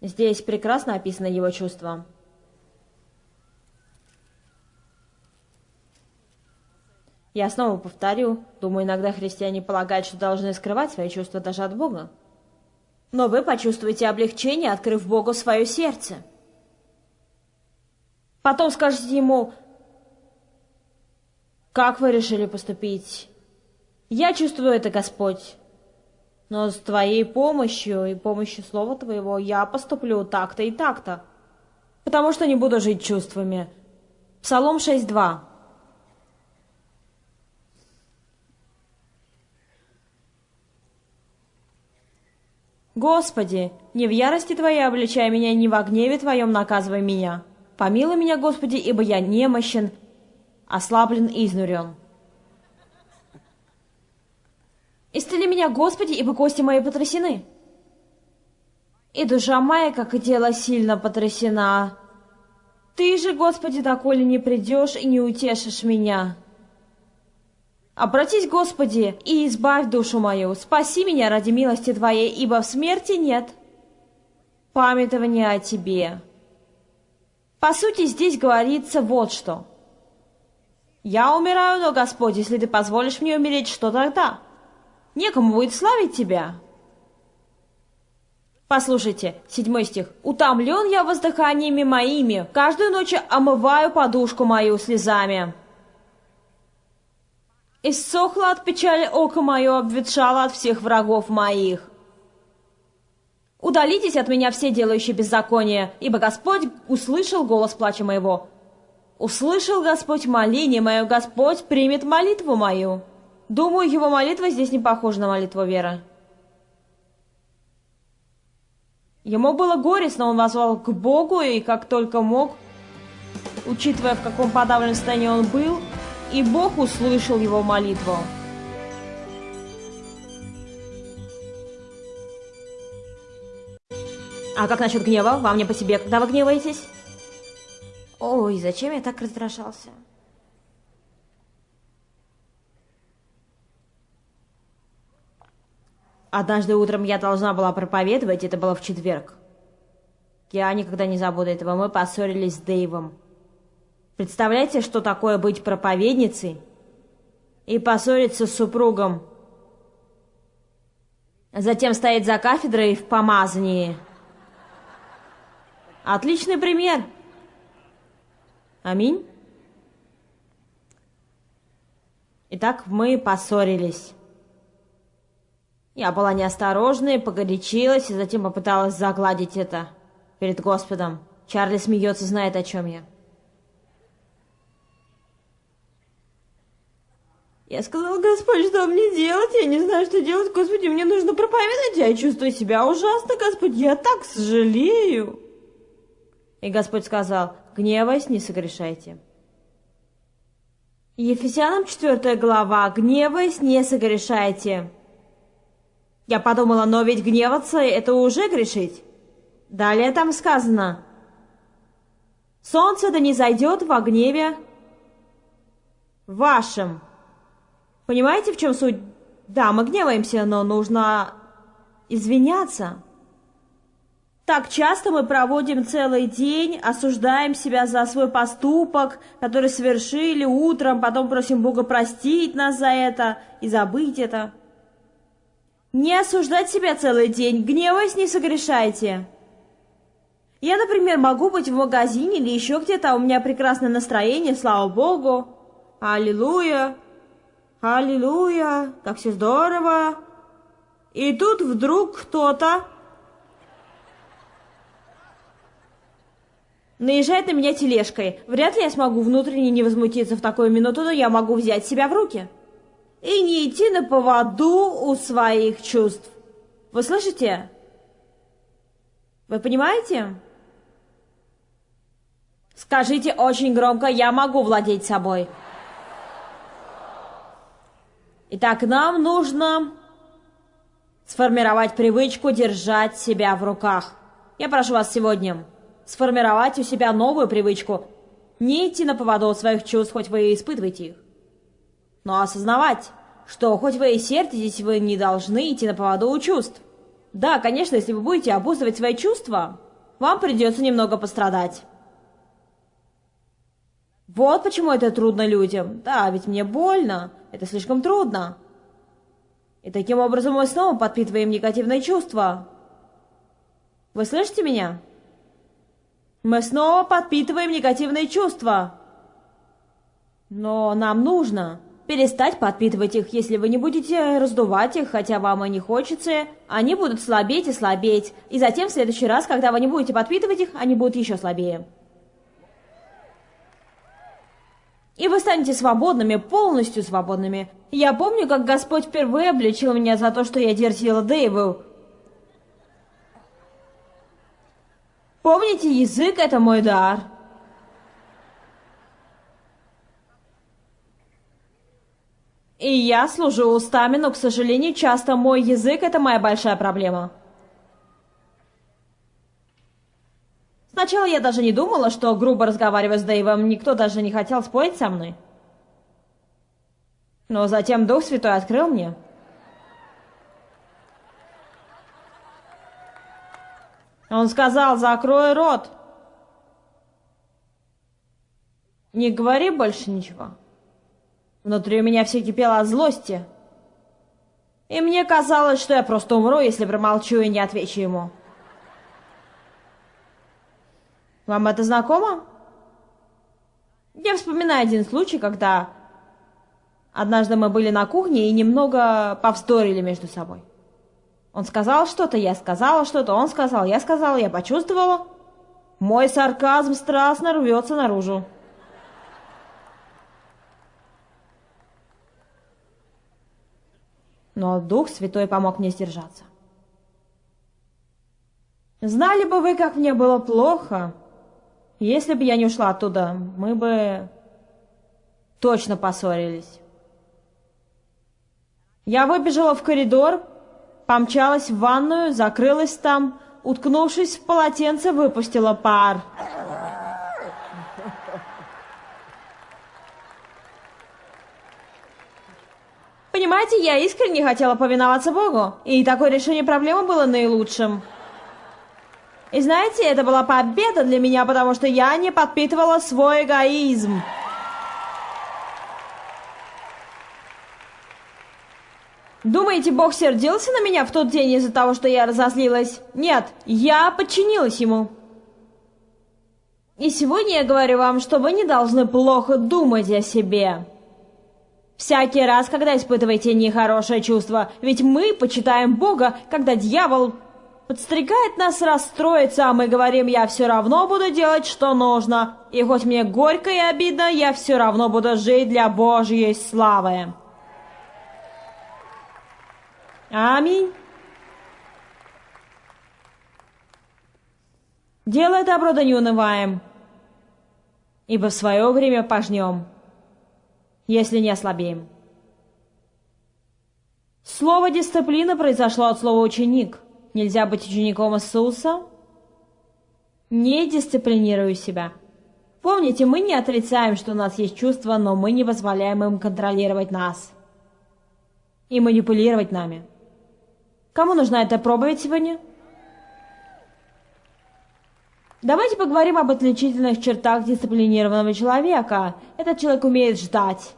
Speaker 3: Здесь прекрасно описано его чувство. Я снова повторю, думаю, иногда христиане полагают, что должны скрывать свои чувства даже от Бога. Но вы почувствуете облегчение, открыв Богу свое сердце. Потом скажете ему, Как вы решили поступить? Я чувствую это, Господь. Но с Твоей помощью и помощью Слова Твоего я поступлю так-то и так-то. Потому что не буду жить чувствами. Псалом 6.2 Господи, не в ярости Твоей обличай меня, не во гневе Твоем наказывай меня. Помилуй меня, Господи, ибо я немощен, ослаблен и изнурен. Исцели меня, Господи, ибо кости мои потрясены. И душа моя, как и тело, сильно потрясена. Ты же, Господи, доколе не придешь и не утешишь меня. Обратись, Господи, и избавь душу мою, спаси меня ради милости Твоей, ибо в смерти нет памятования о Тебе. По сути, здесь говорится вот что. Я умираю, но, Господь, если Ты позволишь мне умереть, что тогда? Некому будет славить Тебя. Послушайте, седьмой стих. «Утомлен я воздыханиями моими, каждую ночь омываю подушку мою слезами». Иссохло от печали око мое, обветшало от всех врагов моих. Удалитесь от меня все делающие беззаконие, ибо Господь услышал голос плача моего. Услышал Господь моление мое, Господь примет молитву мою. Думаю, его молитва здесь не похожа на молитву веры. Ему было горестно, он возвал к Богу, и как только мог, учитывая, в каком подавленном состоянии он был, и Бог услышал его молитву. А как насчет гнева? Вам не по себе, когда вы гневаетесь? Ой, зачем я так раздражался? Однажды утром я должна была проповедовать, это было в четверг. Я никогда не забуду этого. Мы поссорились с Дэйвом. Представляете, что такое быть проповедницей и поссориться с супругом? Затем стоять за кафедрой в помазании. Отличный пример. Аминь. Итак, мы поссорились. Я была неосторожной, погорячилась и затем попыталась загладить это перед Господом. Чарли смеется, знает, о чем я. Я сказала, Господь, что мне делать? Я не знаю, что делать. Господи, мне нужно проповедовать. Я чувствую себя ужасно, Господь. Я так сожалею. И Господь сказал, гневаясь, не согрешайте. Ефесянам 4 глава, гневаясь, не согрешайте. Я подумала, но ведь гневаться — это уже грешить. Далее там сказано, солнце да не зайдет во гневе вашем. Понимаете, в чем суть? Да, мы гневаемся, но нужно извиняться. Так часто мы проводим целый день, осуждаем себя за свой поступок, который совершили утром, потом просим Бога простить нас за это и забыть это. Не осуждать себя целый день, гневаясь не согрешайте. Я, например, могу быть в магазине или еще где-то, а у меня прекрасное настроение, слава Богу. Аллилуйя. Аллилуйя, как все здорово. И тут вдруг кто-то наезжает на меня тележкой. Вряд ли я смогу внутренне не возмутиться в такую минуту, но я могу взять себя в руки. И не идти на поводу у своих чувств. Вы слышите? Вы понимаете? Скажите очень громко, я могу владеть собой. Итак, нам нужно сформировать привычку держать себя в руках. Я прошу вас сегодня сформировать у себя новую привычку. Не идти на поводу своих чувств, хоть вы и испытываете их. Но осознавать, что хоть вы и сердитесь, вы не должны идти на поводу у чувств. Да, конечно, если вы будете обуздывать свои чувства, вам придется немного пострадать. Вот почему это трудно людям. Да, ведь мне больно. Это слишком трудно. И таким образом мы снова подпитываем негативные чувства. Вы слышите меня? Мы снова подпитываем негативные чувства. Но нам нужно перестать подпитывать их, если вы не будете раздувать их, хотя вам и не хочется. Они будут слабеть и слабеть, и затем в следующий раз, когда вы не будете подпитывать их, они будут еще слабее. И вы станете свободными, полностью свободными. Я помню, как Господь впервые обличил меня за то, что я дерзила Дэйву. Помните, язык — это мой дар. И я служу устами, но, к сожалению, часто мой язык — это моя большая проблема. Сначала я даже не думала, что грубо разговаривая с Дэйвом, никто даже не хотел спорить со мной. Но затем Дух Святой открыл мне. Он сказал, закрой рот. Не говори больше ничего. Внутри у меня все кипело от злости. И мне казалось, что я просто умру, если промолчу и не отвечу ему. Вам это знакомо? Я вспоминаю один случай, когда однажды мы были на кухне и немного повздорили между собой. Он сказал что-то, я сказала что-то, он сказал, я сказала, я почувствовала. Мой сарказм страстно рвется наружу. Но Дух Святой помог мне сдержаться. Знали бы вы, как мне было плохо, если бы я не ушла оттуда, мы бы точно поссорились. Я выбежала в коридор, помчалась в ванную, закрылась там, уткнувшись в полотенце, выпустила пар. Понимаете, я искренне хотела повиноваться Богу, и такое решение проблемы было наилучшим. И знаете, это была победа для меня, потому что я не подпитывала свой эгоизм. Думаете, Бог сердился на меня в тот день из-за того, что я разозлилась? Нет, я подчинилась ему. И сегодня я говорю вам, что вы не должны плохо думать о себе. Всякий раз, когда испытываете нехорошее чувство, ведь мы почитаем Бога, когда дьявол подстрекает нас расстроиться, а мы говорим, я все равно буду делать, что нужно. И хоть мне горько и обидно, я все равно буду жить для Божьей славы. Аминь. Делай добро, да не унываем, ибо в свое время пожнем, если не ослабеем. Слово «дисциплина» произошло от слова «ученик». Нельзя быть учеником Иисуса, не дисциплинируя себя. Помните, мы не отрицаем, что у нас есть чувства, но мы не позволяем им контролировать нас и манипулировать нами. Кому нужна эта проповедь сегодня? Давайте поговорим об отличительных чертах дисциплинированного человека. Этот человек умеет ждать.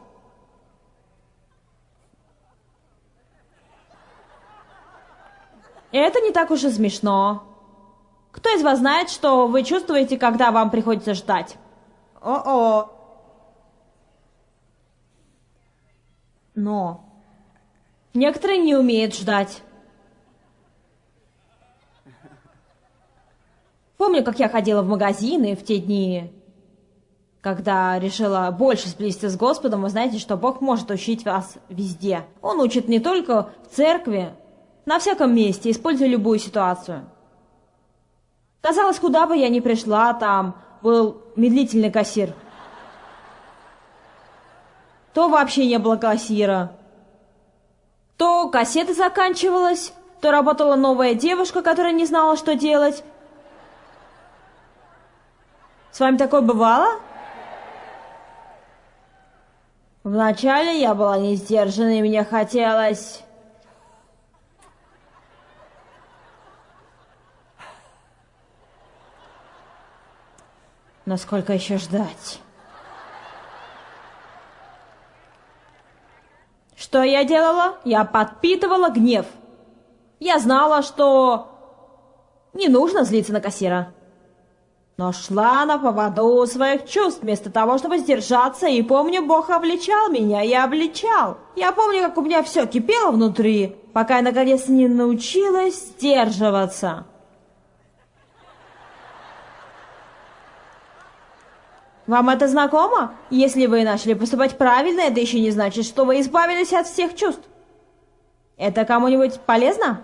Speaker 3: Это не так уж и смешно. Кто из вас знает, что вы чувствуете, когда вам приходится ждать? О-о. Но некоторые не умеют ждать. Помню, как я ходила в магазины в те дни, когда решила больше сблизиться с Господом, вы знаете, что Бог может учить вас везде. Он учит не только в церкви, на всяком месте, используя любую ситуацию. Казалось, куда бы я ни пришла, там был медлительный кассир. То вообще не было кассира. То кассета заканчивалась, то работала новая девушка, которая не знала, что делать. С вами такое бывало? Вначале я была не сдержана, и мне хотелось... Но сколько еще ждать? Что я делала? Я подпитывала гнев. Я знала, что не нужно злиться на кассира. Но шла на поводу своих чувств, вместо того, чтобы сдержаться, и помню, Бог обличал меня, я обличал. Я помню, как у меня все кипело внутри, пока я наконец не научилась сдерживаться. Вам это знакомо? Если вы начали поступать правильно, это еще не значит, что вы избавились от всех чувств. Это кому-нибудь полезно?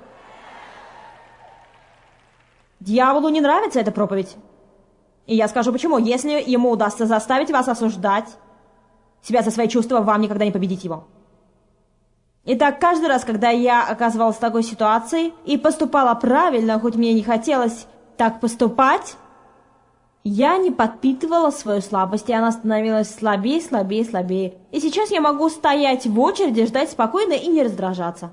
Speaker 3: Дьяволу не нравится эта проповедь. И я скажу почему. Если ему удастся заставить вас осуждать себя за свои чувства, вам никогда не победить его. Итак, каждый раз, когда я оказывалась в такой ситуации и поступала правильно, хоть мне не хотелось так поступать, я не подпитывала свою слабость, и она становилась слабее, слабее, слабее. И сейчас я могу стоять в очереди, ждать спокойно и не раздражаться.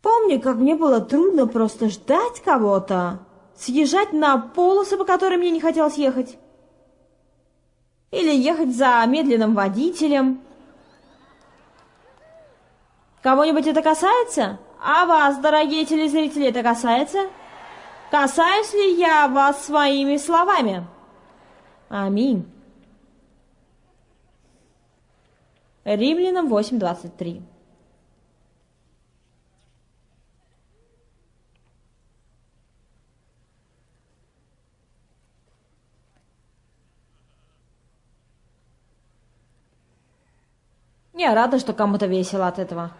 Speaker 3: Помню, как мне было трудно просто ждать кого-то, съезжать на полосы, по которым мне не хотелось ехать, или ехать за медленным водителем. Кого-нибудь это касается? А вас, дорогие телезрители, это касается? Касаюсь ли я вас своими словами? Аминь. Римлянам 8.23 Я рада, что кому-то весело от этого.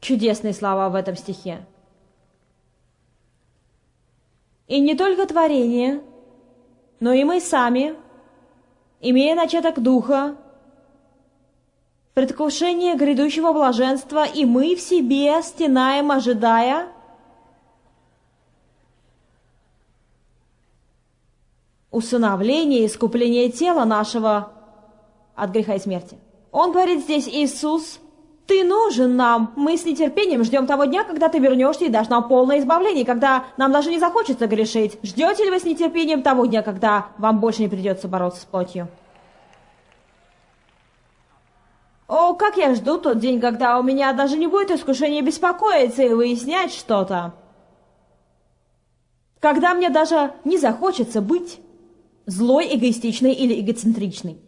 Speaker 3: Чудесные слова в этом стихе. И не только творение, но и мы сами, имея начаток Духа, предвкушение грядущего блаженства, и мы в себе стенаем, ожидая, усыновление и искупление тела нашего от греха и смерти. Он говорит здесь, Иисус, ты нужен нам. Мы с нетерпением ждем того дня, когда ты вернешься и дашь нам полное избавление, когда нам даже не захочется грешить. Ждете ли вы с нетерпением того дня, когда вам больше не придется бороться с плотью? О, как я жду тот день, когда у меня даже не будет искушения беспокоиться и выяснять что-то. Когда мне даже не захочется быть Злой, эгоистичный или эгоцентричный.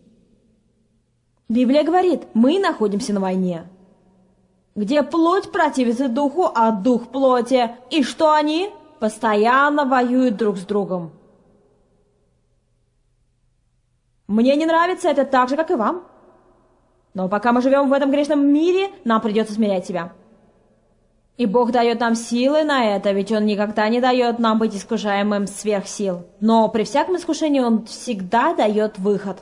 Speaker 3: Библия говорит, мы находимся на войне, где плоть противится духу, а дух плоти. И что они? Постоянно воюют друг с другом. Мне не нравится это так же, как и вам. Но пока мы живем в этом грешном мире, нам придется смирять себя. И Бог дает нам силы на это, ведь Он никогда не дает нам быть искушаемым сверх сил. Но при всяком искушении Он всегда дает выход.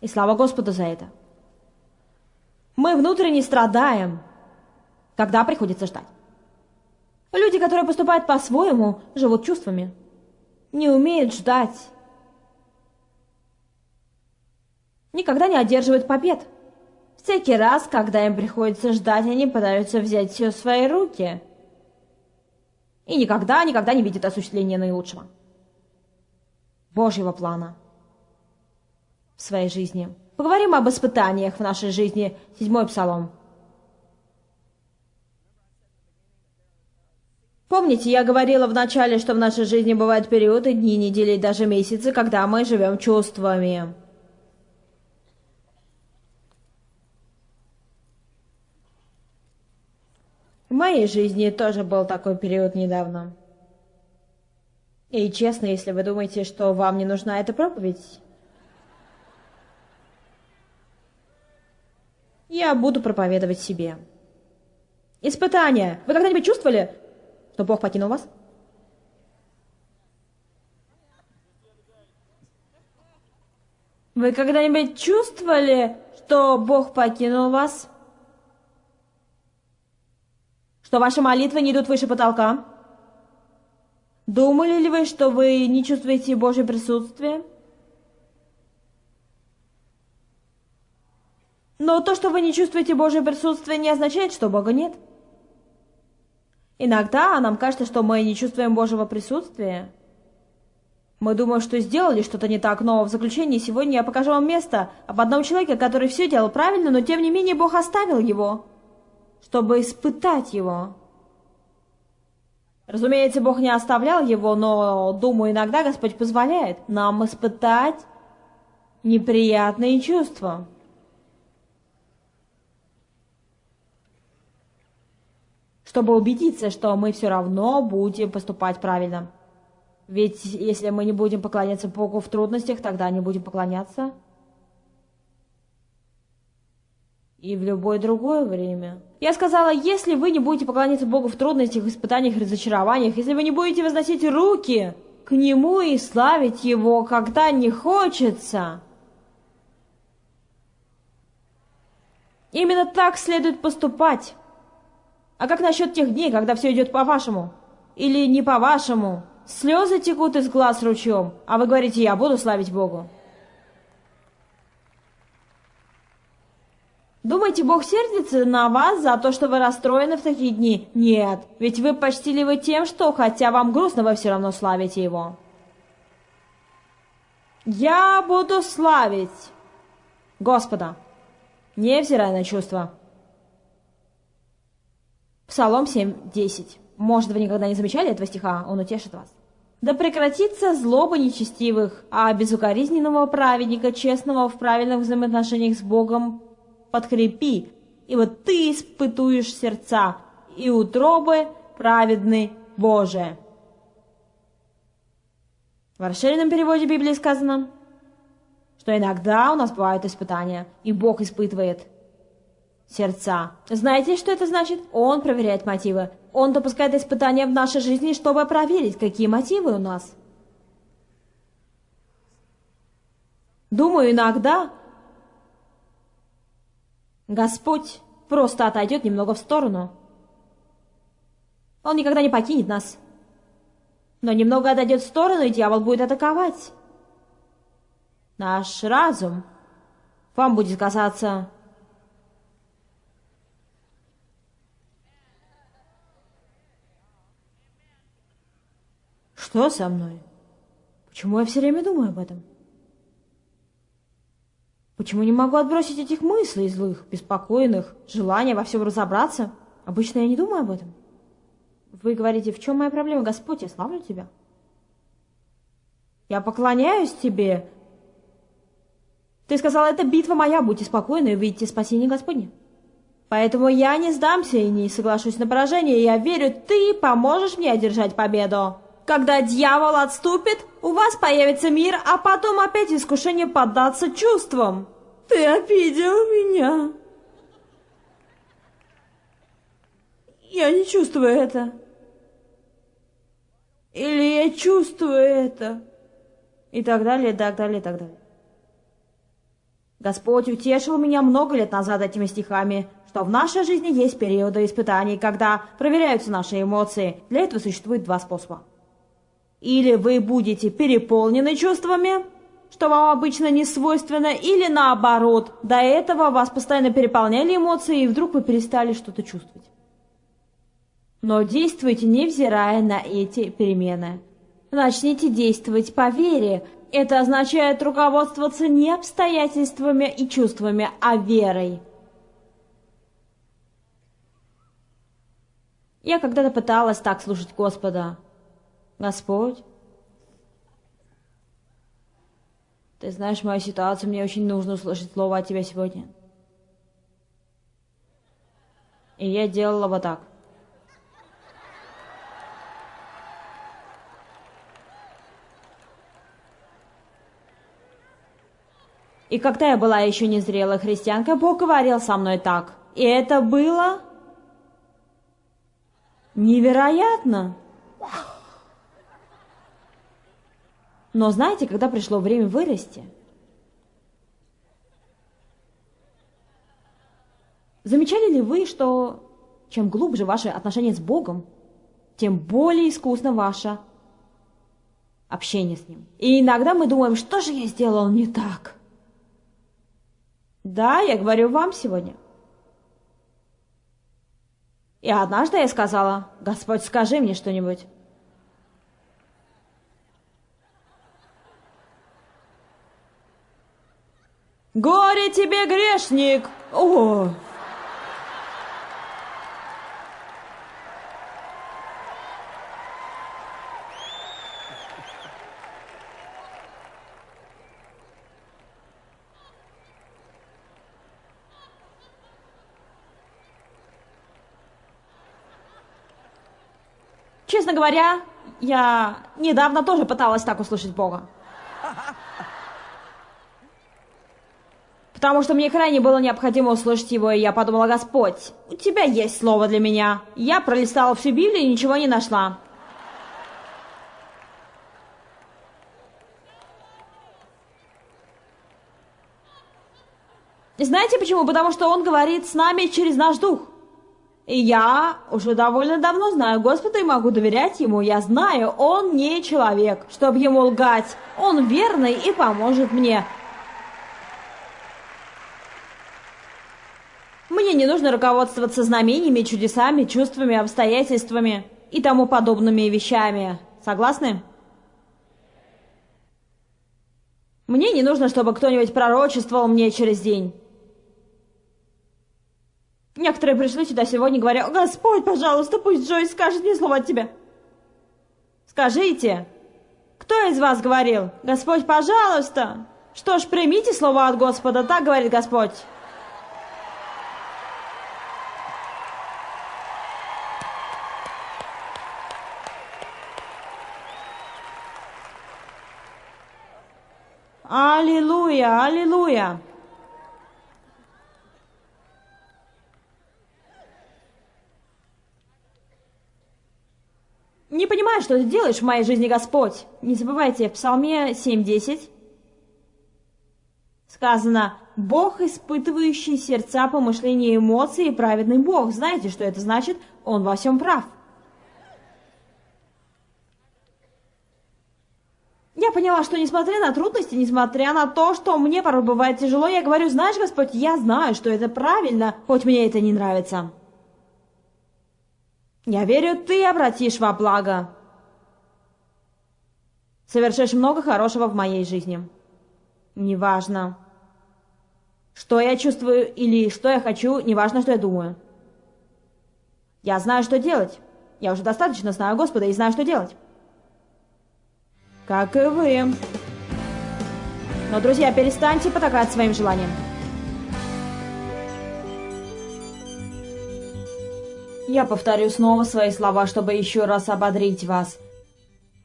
Speaker 3: И слава Господу за это. Мы внутренне страдаем, когда приходится ждать. Люди, которые поступают по-своему, живут чувствами, не умеют ждать, никогда не одерживают побед. Всякий раз, когда им приходится ждать, они пытаются взять все в свои руки. И никогда, никогда не видят осуществления наилучшего. Божьего плана в своей жизни. Поговорим об испытаниях в нашей жизни. Седьмой псалом. Помните, я говорила в начале, что в нашей жизни бывают периоды, дни, недели и даже месяцы, когда мы живем чувствами. В моей жизни тоже был такой период недавно. И честно, если вы думаете, что вам не нужна эта проповедь, я буду проповедовать себе. Испытание. Вы когда-нибудь чувствовали, что Бог покинул вас? Вы когда-нибудь чувствовали, что Бог покинул вас? Что ваши молитвы не идут выше потолка? Думали ли вы, что вы не чувствуете Божье присутствие? Но то, что вы не чувствуете Божье присутствие, не означает, что Бога нет. Иногда нам кажется, что мы не чувствуем Божьего присутствия. Мы думаем, что сделали что-то не так, но в заключении сегодня я покажу вам место об одном человеке, который все делал правильно, но тем не менее Бог оставил его чтобы испытать его. Разумеется, Бог не оставлял его, но, думаю, иногда Господь позволяет нам испытать неприятные чувства. Чтобы убедиться, что мы все равно будем поступать правильно. Ведь если мы не будем поклоняться Богу в трудностях, тогда не будем поклоняться и в любое другое время. Я сказала, если вы не будете поклоняться Богу в трудностях, испытаниях, разочарованиях, если вы не будете возносить руки к Нему и славить Его, когда не хочется, именно так следует поступать. А как насчет тех дней, когда все идет по-вашему? Или не по-вашему? Слезы текут из глаз ручьем, а вы говорите, я буду славить Богу. Думаете, Бог сердится на вас за то, что вы расстроены в такие дни? Нет, ведь вы почтили его тем, что, хотя вам грустно, вы все равно славите его. Я буду славить Господа, невзирая на чувства. Псалом 7.10. Может, вы никогда не замечали этого стиха, он утешит вас. Да прекратится злоба нечестивых, а безукоризненного праведника, честного в правильных взаимоотношениях с Богом, подкрепи, и вот ты испытуешь сердца, и утробы праведны Боже. В расширенном переводе Библии сказано, что иногда у нас бывают испытания, и Бог испытывает сердца. Знаете, что это значит? Он проверяет мотивы. Он допускает испытания в нашей жизни, чтобы проверить, какие мотивы у нас. Думаю, иногда Господь просто отойдет немного в сторону. Он никогда не покинет нас. Но немного отойдет в сторону, и дьявол будет атаковать. Наш разум вам будет казаться Что со мной? Почему я все время думаю об этом? Почему не могу отбросить этих мыслей злых, беспокойных, желания во всем разобраться? Обычно я не думаю об этом. Вы говорите, в чем моя проблема, Господь, я славлю Тебя. Я поклоняюсь Тебе. Ты сказал, это битва моя, будьте спокойны и увидите спасение Господне. Поэтому я не сдамся и не соглашусь на поражение, я верю, Ты поможешь мне одержать победу. Когда дьявол отступит, у вас появится мир, а потом опять искушение поддаться чувствам. Ты обидел меня. Я не чувствую это. Или я чувствую это. И так далее, и так далее, и так далее. Господь утешил меня много лет назад этими стихами, что в нашей жизни есть периоды испытаний, когда проверяются наши эмоции. Для этого существует два способа. Или вы будете переполнены чувствами, что вам обычно не свойственно, или наоборот, до этого вас постоянно переполняли эмоции, и вдруг вы перестали что-то чувствовать. Но действуйте, невзирая на эти перемены. Начните действовать по вере. Это означает руководствоваться не обстоятельствами и чувствами, а верой. Я когда-то пыталась так слушать Господа. Господь, ты знаешь мою ситуацию, мне очень нужно услышать слово от тебя сегодня. И я делала вот так. И когда я была еще незрелой христианкой, Бог говорил со мной так. И это было невероятно. Но знаете, когда пришло время вырасти, замечали ли вы, что чем глубже ваши отношения с Богом, тем более искусно ваше общение с Ним. И иногда мы думаем, что же я сделал не так? Да, я говорю вам сегодня. И однажды я сказала, Господь, скажи мне что-нибудь. «Горе тебе, грешник!» О! Честно говоря, я недавно тоже пыталась так услышать Бога. Потому что мне крайне было необходимо услышать его, и я подумала, Господь, у тебя есть слово для меня. Я пролистала всю Библию и ничего не нашла. Знаете почему? Потому что он говорит с нами через наш дух. И я уже довольно давно знаю Господа и могу доверять Ему. Я знаю, Он не человек, чтобы Ему лгать. Он верный и поможет мне. Мне не нужно руководствоваться знамениями, чудесами, чувствами, обстоятельствами и тому подобными вещами. Согласны? Мне не нужно, чтобы кто-нибудь пророчествовал мне через день. Некоторые пришли сюда сегодня, говоря, «Господь, пожалуйста, пусть Джойс скажет мне слово от Тебя». Скажите, кто из вас говорил, «Господь, пожалуйста»? Что ж, примите слово от Господа, так говорит Господь. Аллилуйя, аллилуйя. Не понимаю, что ты делаешь в моей жизни, Господь. Не забывайте, в Псалме 7.10 сказано «Бог, испытывающий сердца, помышления и эмоции, праведный Бог». Знаете, что это значит? Он во всем прав. Я поняла, что несмотря на трудности, несмотря на то, что мне порой бывает тяжело, я говорю, знаешь, Господь, я знаю, что это правильно, хоть мне это не нравится. Я верю, ты обратишь во благо. Совершишь много хорошего в моей жизни. Неважно, что я чувствую или что я хочу, неважно, что я думаю. Я знаю, что делать. Я уже достаточно знаю Господа и знаю, что делать. Как и вы. Но, друзья, перестаньте потакать своим желаниям. Я повторю снова свои слова, чтобы еще раз ободрить вас.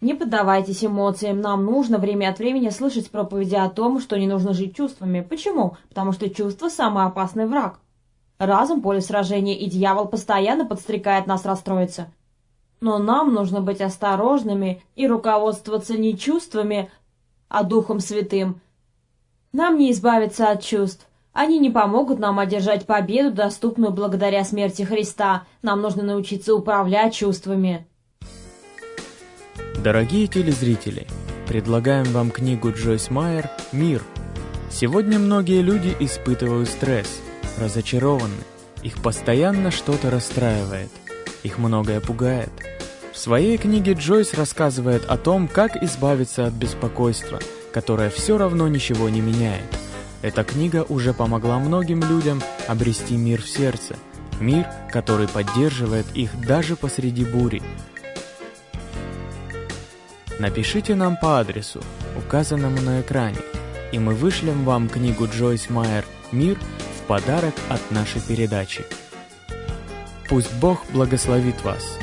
Speaker 3: Не поддавайтесь эмоциям, нам нужно время от времени слышать проповеди о том, что не нужно жить чувствами. Почему? Потому что чувство – самый опасный враг. Разум – поле сражения, и дьявол постоянно подстрекает нас расстроиться. Но нам нужно быть осторожными и руководствоваться не чувствами, а Духом Святым. Нам не избавиться от чувств. Они не помогут нам одержать победу, доступную благодаря смерти Христа. Нам нужно научиться управлять чувствами.
Speaker 4: Дорогие телезрители, предлагаем вам книгу Джойс Майер «Мир». Сегодня многие люди испытывают стресс, разочарованы. Их постоянно что-то расстраивает. Их многое пугает. В своей книге Джойс рассказывает о том, как избавиться от беспокойства, которое все равно ничего не меняет – эта книга уже помогла многим людям обрести мир в сердце, мир, который поддерживает их даже посреди бури. Напишите нам по адресу, указанному на экране, и мы вышлем вам книгу Джойс Майер «Мир» в подарок от нашей передачи. Пусть Бог благословит вас.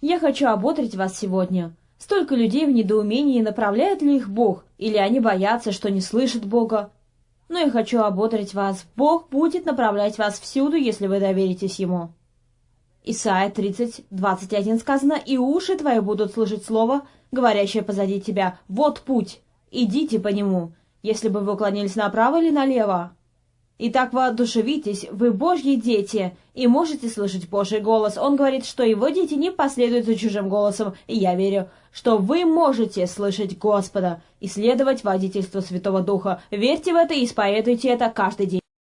Speaker 3: Я хочу ободрить вас сегодня. Столько людей в недоумении, направляет ли их Бог, или они боятся, что не слышат Бога. Но я хочу ободрить вас. Бог будет направлять вас всюду, если вы доверитесь Ему. Исайя 30, 21 сказано, «И уши твои будут слышать слово, говорящее позади тебя, вот путь, идите по нему, если бы вы уклонились направо или налево». Итак, воодушевитесь, вы Божьи дети, и можете слышать Божий голос. Он говорит, что его дети не последуют за чужим голосом, и я верю, что вы можете слышать Господа и следовать водительству Святого Духа. Верьте в это и исповедуйте это каждый день.